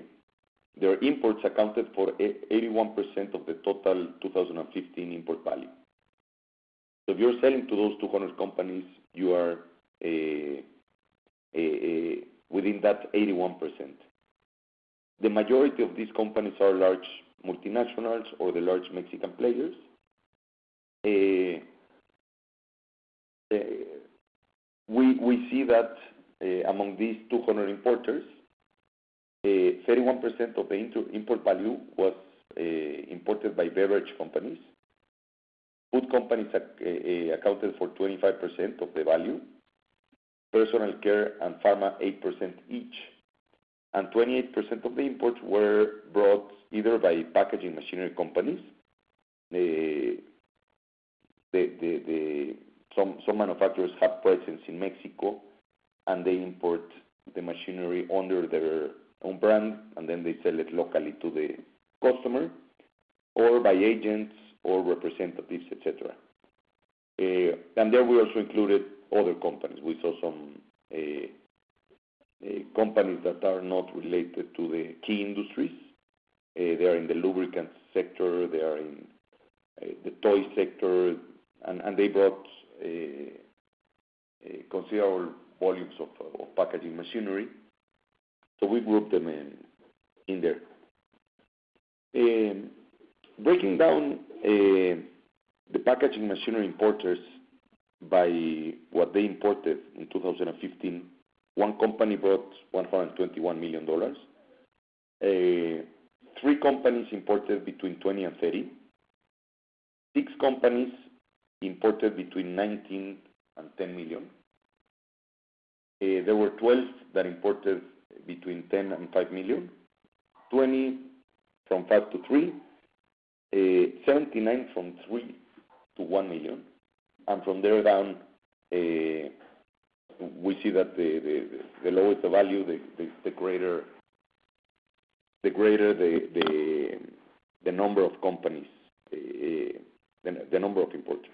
their imports accounted for 81% of the total 2015 import value. So if you're selling to those 200 companies, you are within that 81%. The majority of these companies are large multinationals or the large Mexican players. Eh, eh, we see that eh, among these 200 importers, 31% of the import value was imported by beverage companies. Food companies accounted for 25% of the value, personal care and pharma, 8% each, and 28% of the imports were brought either by packaging machinery companies. Some manufacturers have presence in Mexico, and they import the machinery under their own brand, and then they sell it locally to the customer, or by agents or representatives, et cetera. Eh, and there we also included other companies. We saw some eh, Uh, companies that are not related to the key industries. Uh, they are in the lubricant sector, they are in uh, the toy sector, and they brought considerable volumes of packaging machinery. So we grouped them in there. Um, breaking down the packaging machinery importers by what they imported in 2015, one company brought $121 million. Uh, three companies imported between 20 and 30. Six companies imported between 19 and 10 million. Uh, there were 12 that imported between 10 and 5 million, 20 from 5 to 3, uh, 79 from 3 to 1 million, and From there down, we see that the lower the value, the the greater the number of companies, eh, eh, the number of importers.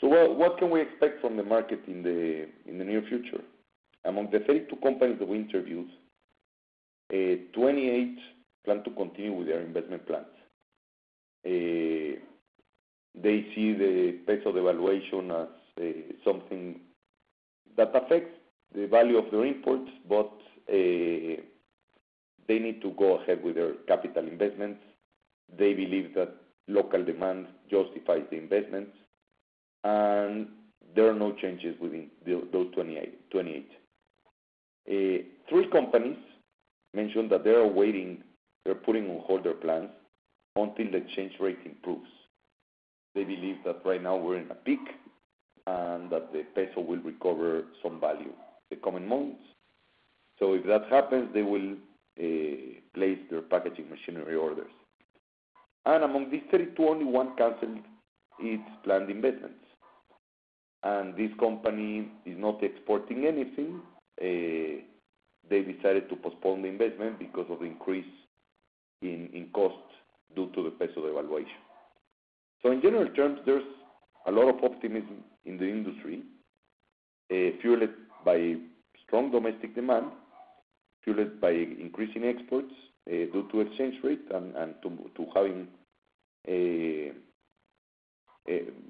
So what what can we expect from the market in the near future? Among the 32 companies that we interviewed, eh, 28 plan to continue with their investment plans. They see the peso devaluation as Uh, something that affects the value of their imports, but uh, they need to go ahead with their capital investments. They believe that local demand justifies the investments, and there are no changes within those 28. Uh, three companies mentioned that they are waiting, they're putting on hold their plans until the exchange rate improves. They believe that right now we're in a peak, and that the peso will recover some value the coming months. So if that happens, they will uh, place their packaging machinery orders. And among these 32, only one canceled its planned investments. And this company is not exporting anything. Uh, they decided to postpone the investment because of the increase in costs due to the peso devaluation. So in general terms, there's a lot of optimism in the industry, uh, fueled by strong domestic demand, fueled by increasing exports, uh, due to exchange rate and to having uh,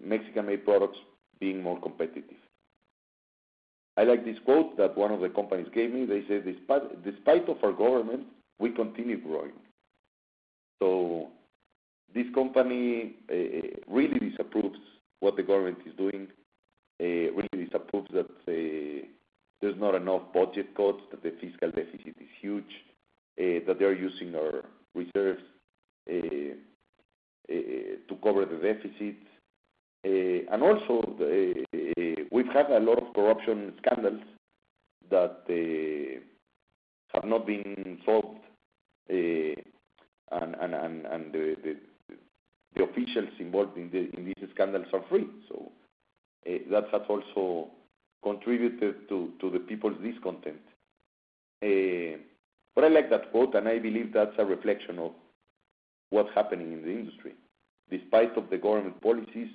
Mexican-made products being more competitive. I like this quote that one of the companies gave me. They said, "Despite of our government, we continue growing." So this company really disapproves what the government is doing, Eh, really disapproves that eh, there's not enough budget cuts, that the fiscal deficit is huge, eh, that they're using our reserves to cover the deficits. And also, we've had a lot of corruption scandals that have not been solved, and the officials involved in these scandals are free. Eh, that has also contributed to the people's discontent. Eh, but I like that quote, and I believe that's a reflection of what's happening in the industry. Despite of the government policies,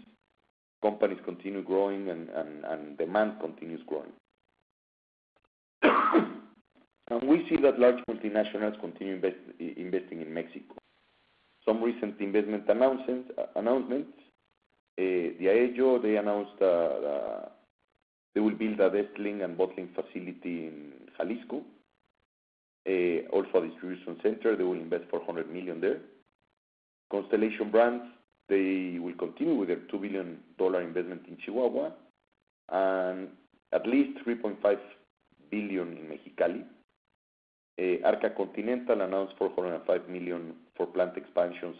companies continue growing and demand continues growing. And we see that large multinationals continue investing in Mexico. Some recent investment announcements, uh, Eh, Diageo, they announced they will build a distilling and bottling facility in Jalisco. Eh, also a distribution center, they will invest 400 million there. Constellation Brands, they will continue with their $2 billion investment in Chihuahua, and at least 3.5 billion in Mexicali. Eh, Arca Continental announced 405 million for plant expansions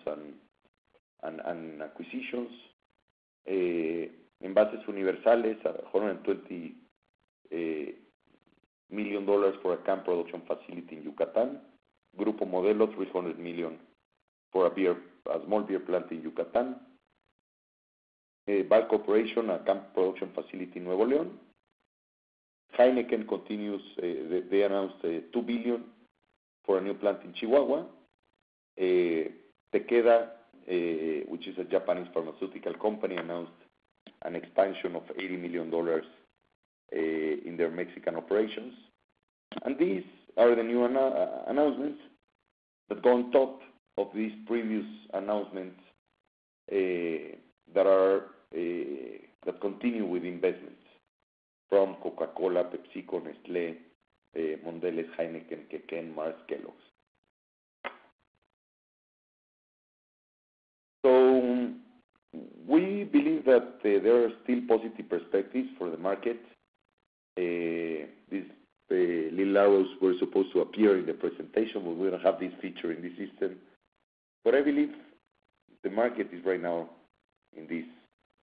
and acquisitions. Envases Universales, $120 million for a can production facility in Yucatan. Grupo Modelo, $300 million for a small beer plant in Yucatan. Ball Corporation, a can production facility in Nuevo León. Heineken continues, they announced $2 billion for a new plant in Chihuahua. Takeda, Uh, which is a Japanese pharmaceutical company, announced an expansion of $80 million uh, in their Mexican operations. And these are the new uh, announcements that go on top of these previous announcements that are uh that continue with investments from Coca-Cola, PepsiCo, Nestlé, Mondelez, Heineken, Mars, Kellogg's. We believe that there are still positive perspectives for the market. These little arrows were supposed to appear in the presentation, but we don't have this feature in the system. But I believe the market is right now in this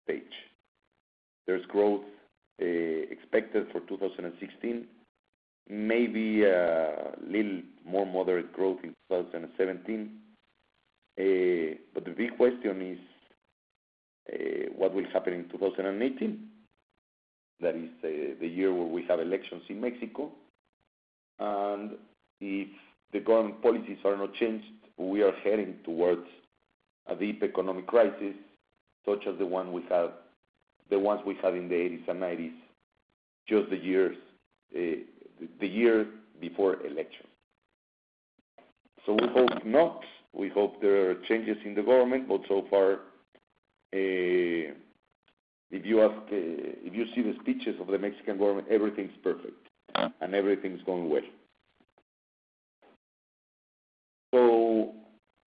stage. There's growth eh, expected for 2016, maybe a little more moderate growth in 2017. Eh, but the big question is what will happen in 2018. That is uh, the year where we have elections in Mexico. And if the government policies are not changed, we are heading towards a deep economic crisis, such as the one we have, the ones we had in the '80s and '90s, just the years, uh, the year before election. So we hope not. We hope there are changes in the government, but so far, Uh, if you ask, uh, if you see the speeches of the Mexican government, everything's perfect, ah. and everything's going well. So,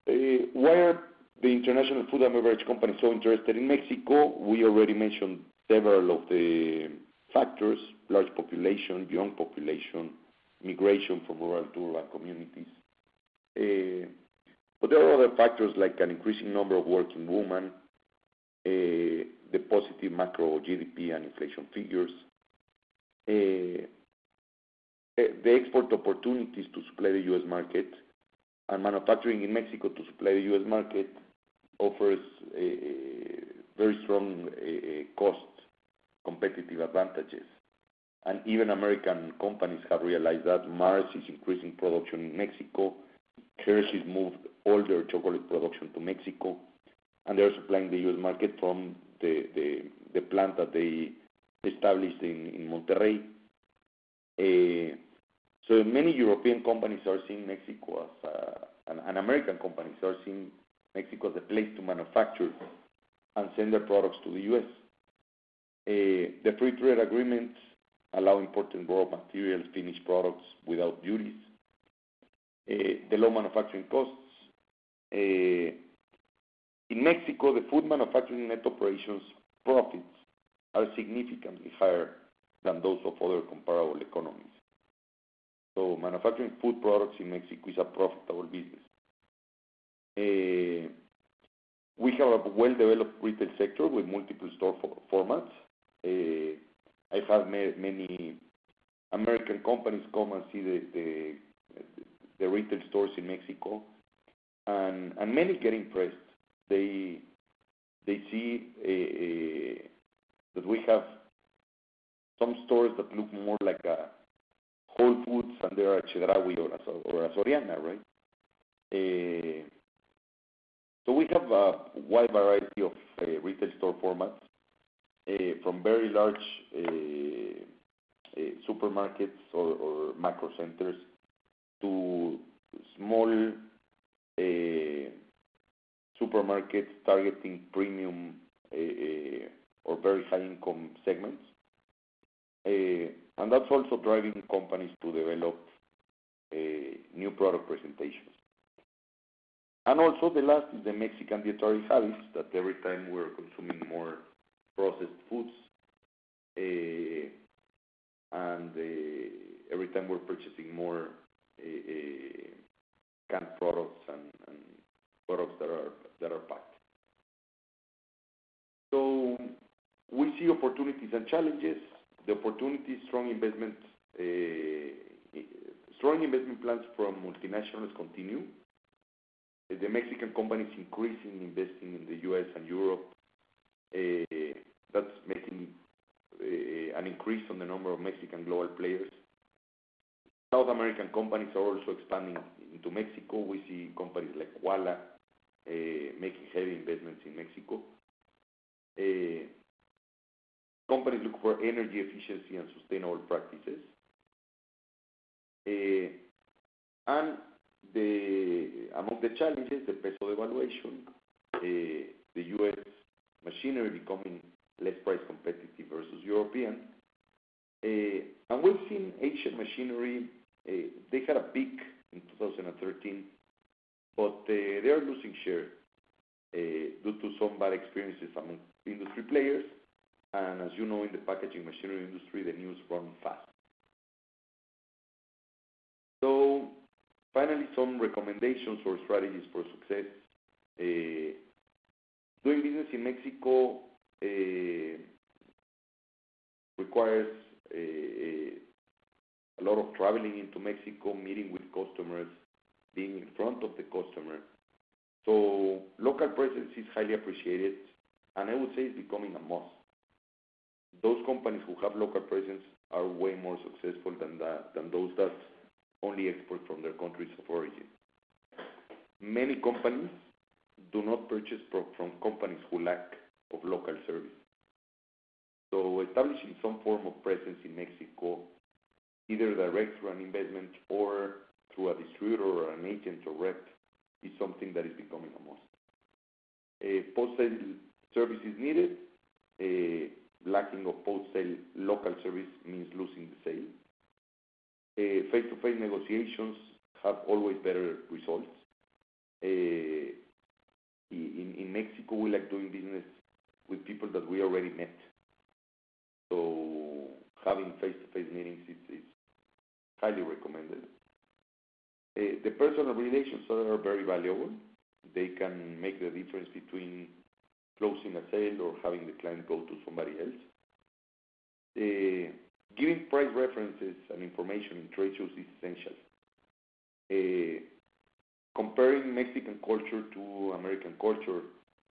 uh, why are the international food and beverage companies so interested in Mexico? We already mentioned several of the factors: large population, young population, migration from rural to urban communities. But there are other factors, like an increasing number of working women, the positive macro GDP and inflation figures, the export opportunities to supply the U.S. market, and manufacturing in Mexico to supply the U.S. market offers a very strong cost competitive advantages. And even American companies have realized that Mars is increasing production in Mexico. Hershey's moved all their chocolate production to Mexico, and they're supplying the U.S. market from the plant that they established in Monterrey. Eh, so many European companies are seeing Mexico as, and American companies are seeing Mexico as a place to manufacture and send their products to the U.S. Eh, the free trade agreements allow important raw materials, finished products without duties. Eh, the low manufacturing costs. In Mexico, the food manufacturing net operations profits are significantly higher than those of other comparable economies. So manufacturing food products in Mexico is a profitable business. Eh, we have a well-developed retail sector with multiple store formats. Eh, I've had many American companies come and see the retail stores in Mexico, and many get impressed. They they see eh, eh, that we have some stores that look more like a Whole Foods, and they are a Chedraui or a Soriana, right? Eh, so we have a wide variety of retail store formats from very large supermarkets or macro centers to small supermarkets targeting premium eh, eh, or very high-income segments. Eh, and that's also driving companies to develop new product presentations. And also, the last is the Mexican dietary habits, that every time we're consuming more processed foods, and every time we're purchasing more canned products and products that are packed. So we see opportunities and challenges. The opportunities, strong investment, eh, strong investment plans from multinationals continue. The Mexican companies increasing investing in the U.S. and Europe, eh, that's making eh, an increase on the number of Mexican global players. South American companies are also expanding into Mexico. We see companies like Quala Eh, making heavy investments in Mexico. Eh, companies look for energy efficiency and sustainable practices. Eh, and the among the challenges, the peso devaluation, the U.S. machinery becoming less price competitive versus European. And we've seen Asian machinery, they had a peak in 2013, but uh, they are losing share uh, due to some bad experiences among industry players. And as you know, in the packaging machinery industry, the news run fast. So finally, some recommendations or strategies for success. Uh, doing business in Mexico requires a lot of traveling into Mexico, meeting with customers, being in front of the customer. So local presence is highly appreciated, and I would say it's becoming a must. Those companies who have local presence are way more successful than than those that only export from their countries of origin. Many companies do not purchase from companies who lack of local service. So establishing some form of presence in Mexico, either direct through an investment or through a distributor or an agent or rep, is something that is becoming a must. Uh, post-sale service is needed. Uh, lacking of post-sale local service means losing the sale. Uh, face-to-face negotiations have always better results. In Mexico, we like doing business with people that we already met. So having face-to-face meetings is highly recommended. Eh, the personal relations are very valuable. They can make the difference between closing a sale or having the client go to somebody else. Eh, giving price references and information in trade shows is essential. Eh, comparing Mexican culture to American culture,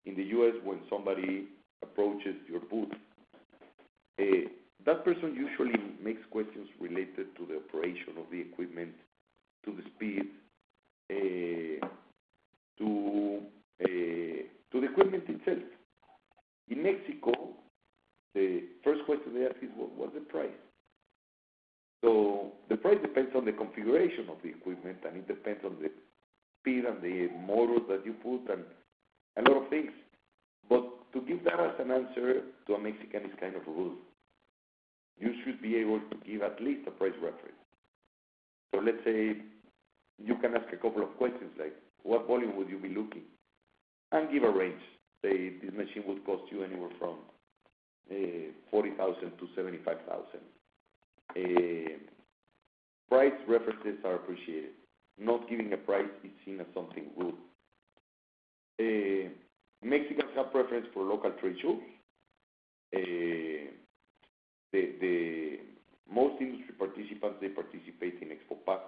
in the U.S., when somebody approaches your booth, that person usually makes questions related to the operation of the equipment, to the speed, eh, to eh, to the equipment itself. In Mexico, the first question they ask is, "What's the price?" So the price depends on the configuration of the equipment, and it depends on the speed and the motors that you put and a lot of things. But to give that as an answer to a Mexican is kind of rude. You should be able to give at least a price reference. So let's say you can ask a couple of questions like, "What volume would you be looking?" And give a range. Say, "This machine would cost you anywhere from eh, $40,000-$75,000." Eh, price references are appreciated. Not giving a price is seen as something rude. Eh, Mexicans have preference for local trade shows. The Most industry participants, they participate in Expo Pack,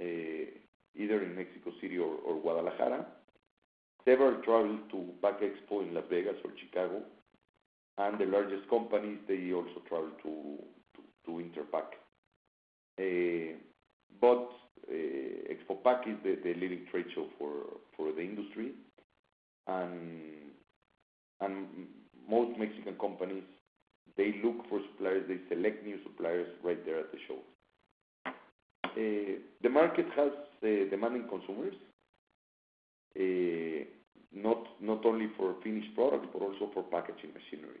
Eh, either in Mexico City or Guadalajara. Several travel to Pack Expo in Las Vegas or Chicago, and the largest companies, they also travel to Interpack. Eh, but eh, Expo Pack is the leading trade show for the industry, and and most Mexican companies, they look for suppliers, they select new suppliers right there at the show. Eh, the market has eh, demanding consumers, eh, not not only for finished products, but also for packaging machinery.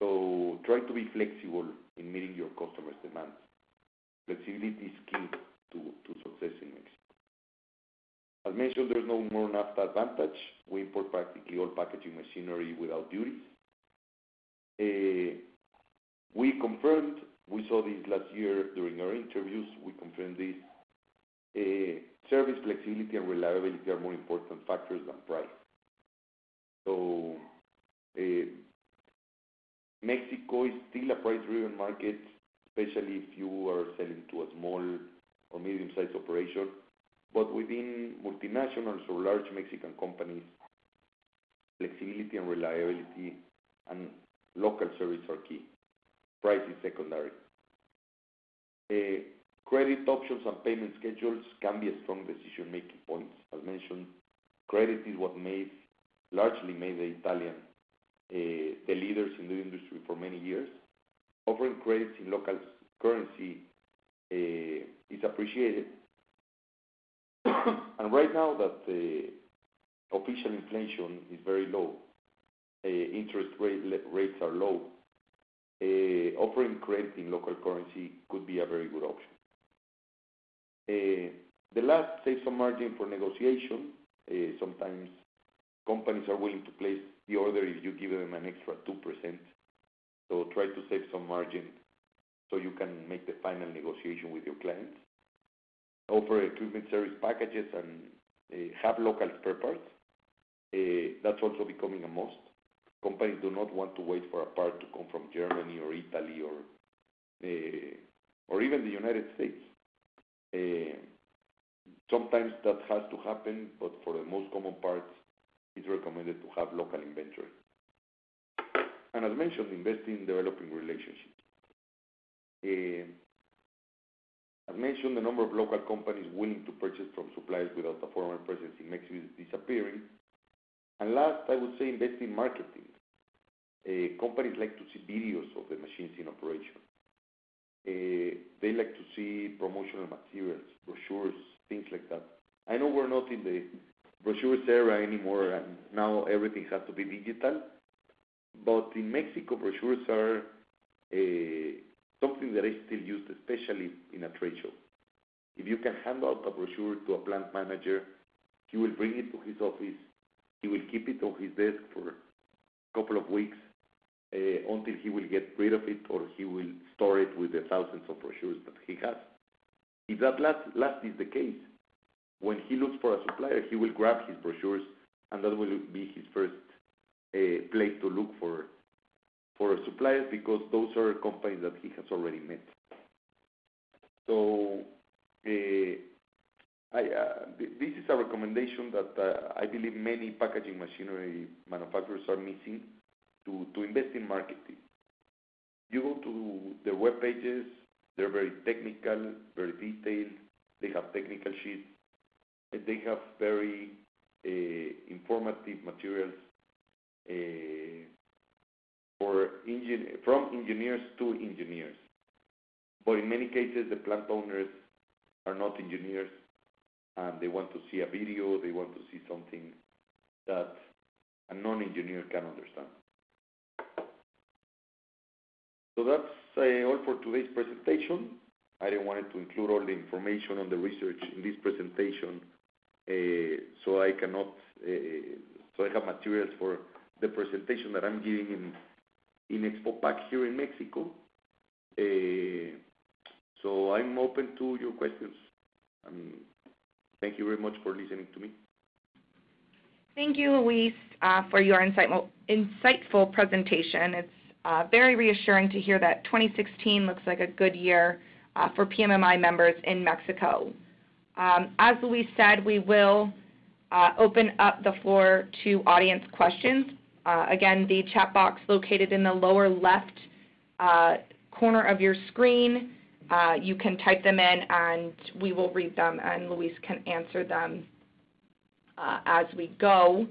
So try to be flexible in meeting your customers' demands. Flexibility is key to success in Mexico. As mentioned, there's no more NAFTA advantage. We import practically all packaging machinery without duties. We confirmed, we saw this last year during our interviews, we confirmed this, eh, service, flexibility, and reliability are more important factors than price. So, eh, Mexico is still a price-driven market, especially if you are selling to a small or medium-sized operation. But within multinationals or large Mexican companies, flexibility and reliability and local service are key. Price is secondary. Credit options and payment schedules can be a strong decision-making point. As mentioned, credit is what largely made the Italian the leaders in the industry for many years. Offering credits in local currency is appreciated. And right now that the official inflation is very low, interest rates are low, Eh, offering credit in local currency could be a very good option. Eh, the last, save some margin for negotiation. Eh, sometimes companies are willing to place the order if you give them an extra 2%. So try to save some margin so you can make the final negotiation with your clients. Offer equipment service packages and have local spare parts. That's also becoming a must. Companies do not want to wait for a part to come from Germany or Italy or eh, or even the United States. Eh, sometimes that has to happen, but for the most common parts, it's recommended to have local inventory. And as mentioned, invest in developing relationships. Eh, as mentioned, the number of local companies willing to purchase from suppliers without a formal presence in Mexico is disappearing. And last, I would say invest in marketing. Uh, companies like to see videos of the machines in operation. Uh, they like to see promotional materials, brochures, things like that. I know we're not in the brochures era anymore, and now everything has to be digital. But in Mexico, brochures are uh, something that is still used, especially in a trade show. If you can hand out a brochure to a plant manager, he will bring it to his office. He will keep it on his desk for a couple of weeks uh, until he will get rid of it, or he will store it with the thousands of brochures that he has. If that last is the case, when he looks for a supplier, he will grab his brochures, and that will be his first uh, place to look for suppliers because those are companies that he has already met. Uh, Uh, this is a recommendation that uh, I believe many packaging machinery manufacturers are missing to invest in marketing. You go to their web pages, they're very technical, very detailed. They have technical sheets. And they have very uh, informative materials for from engineers to engineers. But in many cases, the plant owners are not engineers, and they want to see a video. They want to see something that a non-engineer can understand. So that's uh, all for today's presentation. I didn't want to include all the information on the research in this presentation, uh, so I cannot, uh, so I have materials for the presentation that I'm giving in in Expo Pack here in Mexico. Uh, so I'm open to your questions. Thank you very much for listening to me. Thank you, Luis, uh, for your insightful presentation. It's uh, very reassuring to hear that 2016 looks like a good year uh, for PMMI members in Mexico. Um, as Luis said, we will open up the floor to audience questions. Again, the chat box located in the lower left corner of your screen, Uh, you can type them in, and we will read them, and Luis can answer them uh, as we go.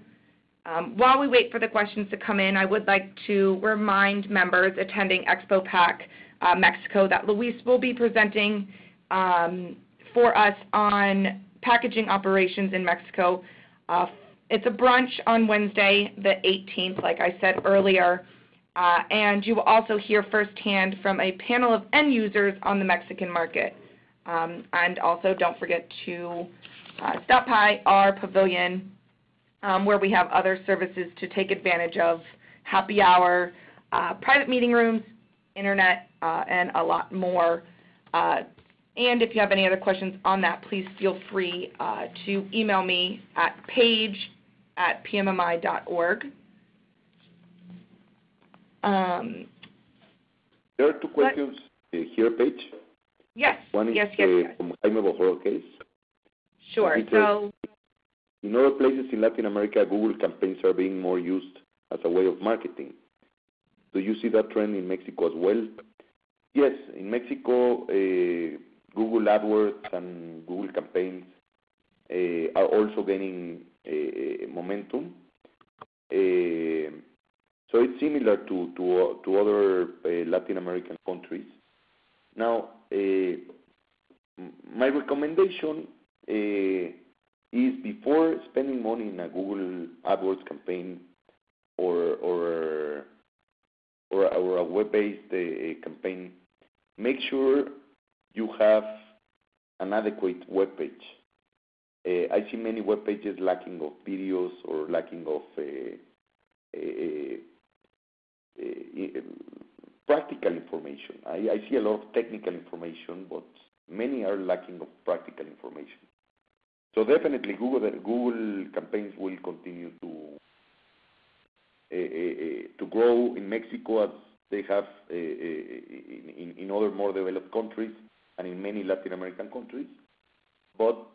Um, while we wait for the questions to come in, I would like to remind members attending expo Expopack uh, Mexico that Luis will be presenting um, for us on packaging operations in Mexico. It's a brunch on Wednesday, the 18th, like I said earlier. Uh, and you will also hear firsthand from a panel of end users on the Mexican market. Um, and also, don't forget to uh, stop by our pavilion, um, where we have other services to take advantage of, happy hour, uh, private meeting rooms, internet, and a lot more. And if you have any other questions on that, please feel free to email me at paige@pmmi.org. There are two questions uh, here, Paige. Yes. One is uh, from Jaime Bojorquez. Sure. So, In other places in Latin America, Google campaigns are being more used as a way of marketing. Do you see that trend in Mexico as well? Yes. In Mexico, uh, Google AdWords and Google campaigns are also gaining momentum. So it's similar to other eh, Latin American countries. Now, eh, my recommendation eh, is before spending money in a Google AdWords campaign or or or a web-based campaign, make sure you have an adequate web webpage. I see many web pages lacking of videos or lacking of Eh, eh, practical information. I see a lot of technical information, but many are lacking of practical information. So definitely, Google campaigns will continue to eh, to grow in Mexico as they have in, in other more developed countries and in many Latin American countries. But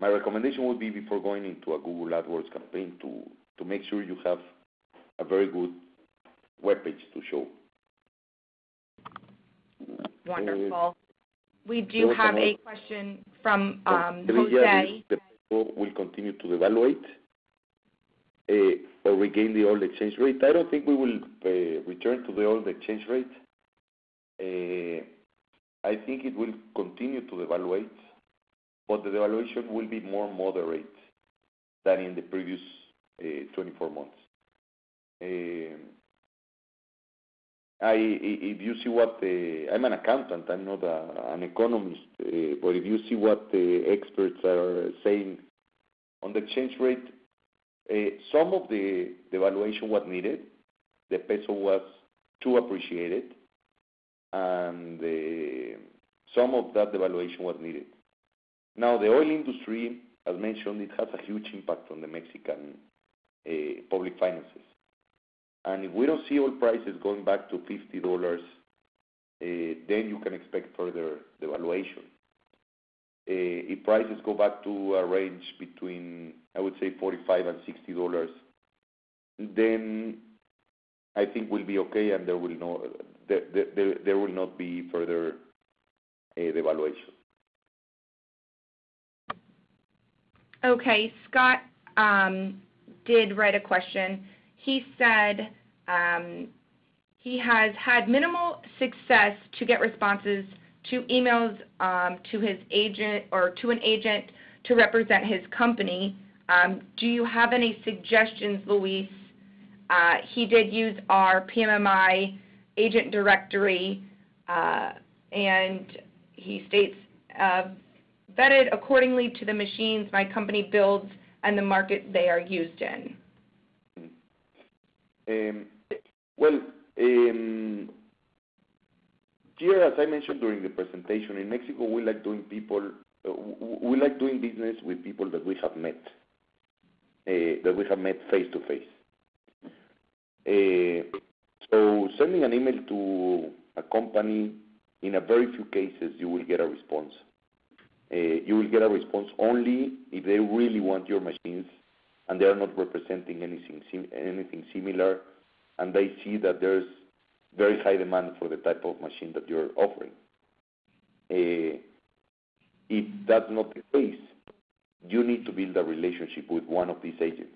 my recommendation would be before going into a Google AdWords campaign to to make sure you have a very good webpage to show. Wonderful. We do have a question from um, Jose. Will continue to evaluate uh, or regain the old exchange rate. I don't think we will uh, return to the old exchange rate. Uh, I think it will continue to evaluate, but the devaluation will be more moderate than in the previous 24 months. Eh, if you see what the... I'm an accountant, I'm not an economist, eh, but if you see what the experts are saying on the exchange rate, some of the devaluation was needed. The peso was too appreciated, and some of that devaluation was needed. Now, the oil industry, as mentioned, it has a huge impact on the Mexican public finances. And if we don't see oil prices going back to $50, eh, then you can expect further devaluation. Eh, if prices go back to a range between, I would say, 45 and $60, then I think we'll be okay, and there will not be further eh, devaluation. Okay. Scott um, did write a question. He said um, he has had minimal success to get responses to emails um, to his agent or to an agent to represent his company. Um, do you have any suggestions, Luis? Uh, he did use our PMMI agent directory, uh, and he states, uh, vetted accordingly to the machines my company builds and the market they are used in. Um, well, um, here, as I mentioned during the presentation, in Mexico, we like doing people, uh, we like doing business with people that we have met, uh, that we have met face to face. Uh, so sending an email to a company, in a very few cases, you will get a response. You will get a response only if they really want your machines and they are not representing anything anything similar, and they see that there's very high demand for the type of machine that you're offering. Uh, if that's not the case, you need to build a relationship with one of these agents.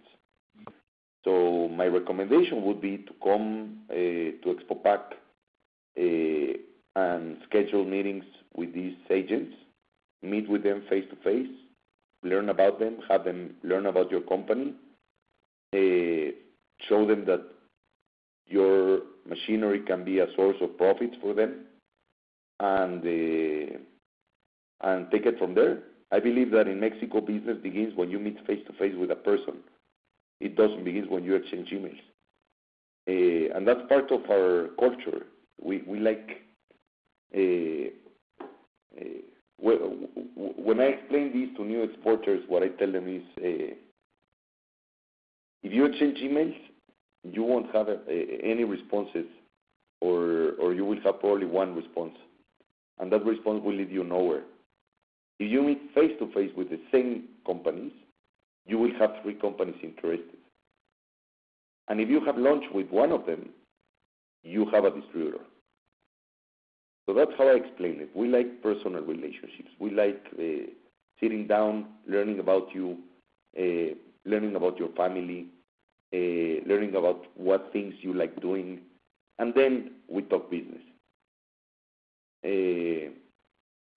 So my recommendation would be to come uh, to Expo Pack uh, and schedule meetings with these agents, meet with them face to face, learn about them, have them learn about your company, show them that your machinery can be a source of profits for them, and uh, and take it from there. I believe that in Mexico, business begins when you meet face to face with a person. It doesn't begin when you exchange emails, uh, and that's part of our culture. We we like. Uh, when I explain this to new exporters, what I tell them is, if you exchange emails, you won't have uh, any responses, or or you will have probably one response, and that response will lead you nowhere. If you meet face to face with the same companies, you will have three companies interested. And if you have lunch with one of them, you have a distributor. So that's how I explain it. We like personal relationships. We like uh, sitting down, learning about you, uh, learning about your family, learning about what things you like doing, and then we talk business. Uh,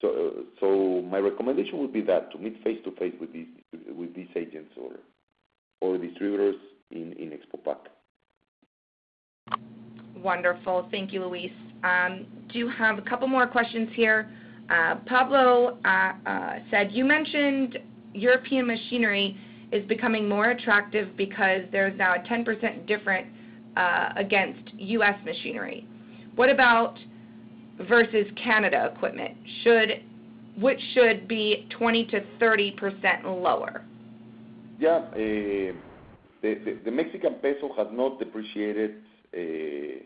so, so my recommendation would be that to meet face to face with these with these agents or or distributors in in Expo Pack. Wonderful. Thank you, Luis. Um, do have a couple more questions here. Uh, Pablo uh, uh, said, you mentioned European machinery is becoming more attractive because there's now a 10% difference uh, against U.S. machinery. What about versus Canada equipment? Should which should be 20 to 30 percent lower. Yeah. Eh, the the Mexican peso has not depreciated eh,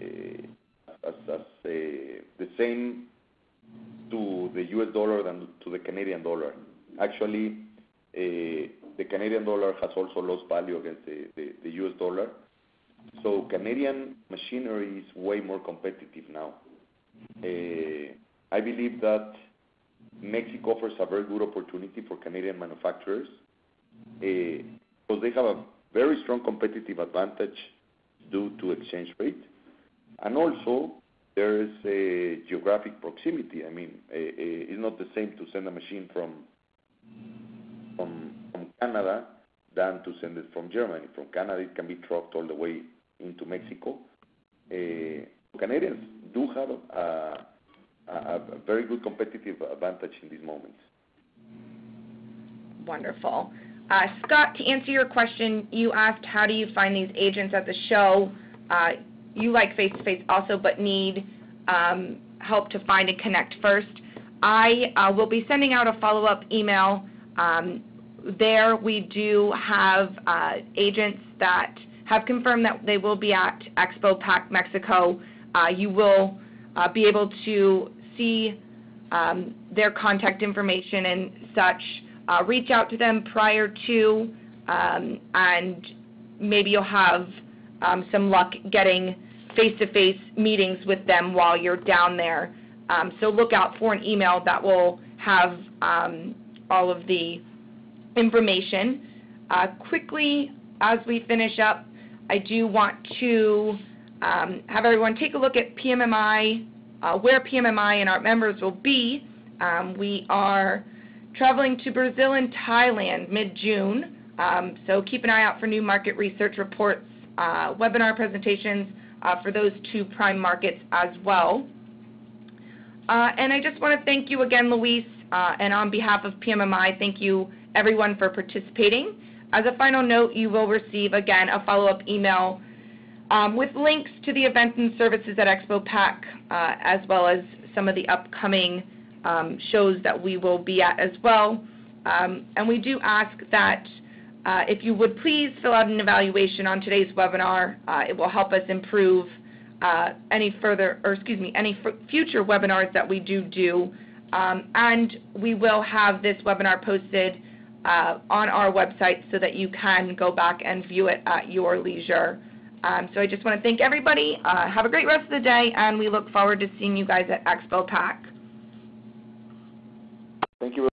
eh, as the same to the U.S. dollar than to the Canadian dollar. Actually, Eh, the Canadian dollar has also lost value against the U.S. dollar. So Canadian machinery is way more competitive now. Eh, I believe that Mexico offers a very good opportunity for Canadian manufacturers, eh, because they have a very strong competitive advantage due to exchange rate. And also there is a geographic proximity. I mean, it's not the same to send a machine from Canada than to send it from Germany. From Canada, it can be trucked all the way into Mexico. Eh, Canadians do have a very good competitive advantage in these moments. Wonderful. Uh, Scott, to answer your question, you asked how do you find these agents at the show? Uh, you like face-to-face also, but need um, help to find and connect first. I uh, will be sending out a follow-up email. Um, there we do have uh, agents that have confirmed that they will be at Expo Pack Mexico. Uh, you will uh, be able to see um, their contact information and such. Reach out to them prior to, um, and maybe you'll have some luck getting face-to-face meetings with them while you're down there. Um so look out for an email that will have all of the information. Uh, quickly, as we finish up, I do want to um, have everyone take a look at PMMI, uh, where PMMI and our members will be. Um, we are traveling to Brazil and Thailand mid-June, um, so keep an eye out for new market research reports, uh, webinar presentations, for those two prime markets as well. And I just wanna thank you again, Luis, Uh, and on behalf of PMMI, thank you everyone for participating. As a final note, you will receive, again, a follow-up email, um, with links to the events and services at Expo Pack, uh, as well as some of the upcoming um, shows that we will be at as well. Um, and we do ask that uh, if you would please fill out an evaluation on today's webinar. It will help us improve any further or, excuse me, any future webinars that we do do. Um, we will have this webinar posted uh, on our website so that you can go back and view it at your leisure. Um, so I just wanna thank everybody. Uh, have a great rest of the day, and we look forward to seeing you guys at Expo Pack. Thank you.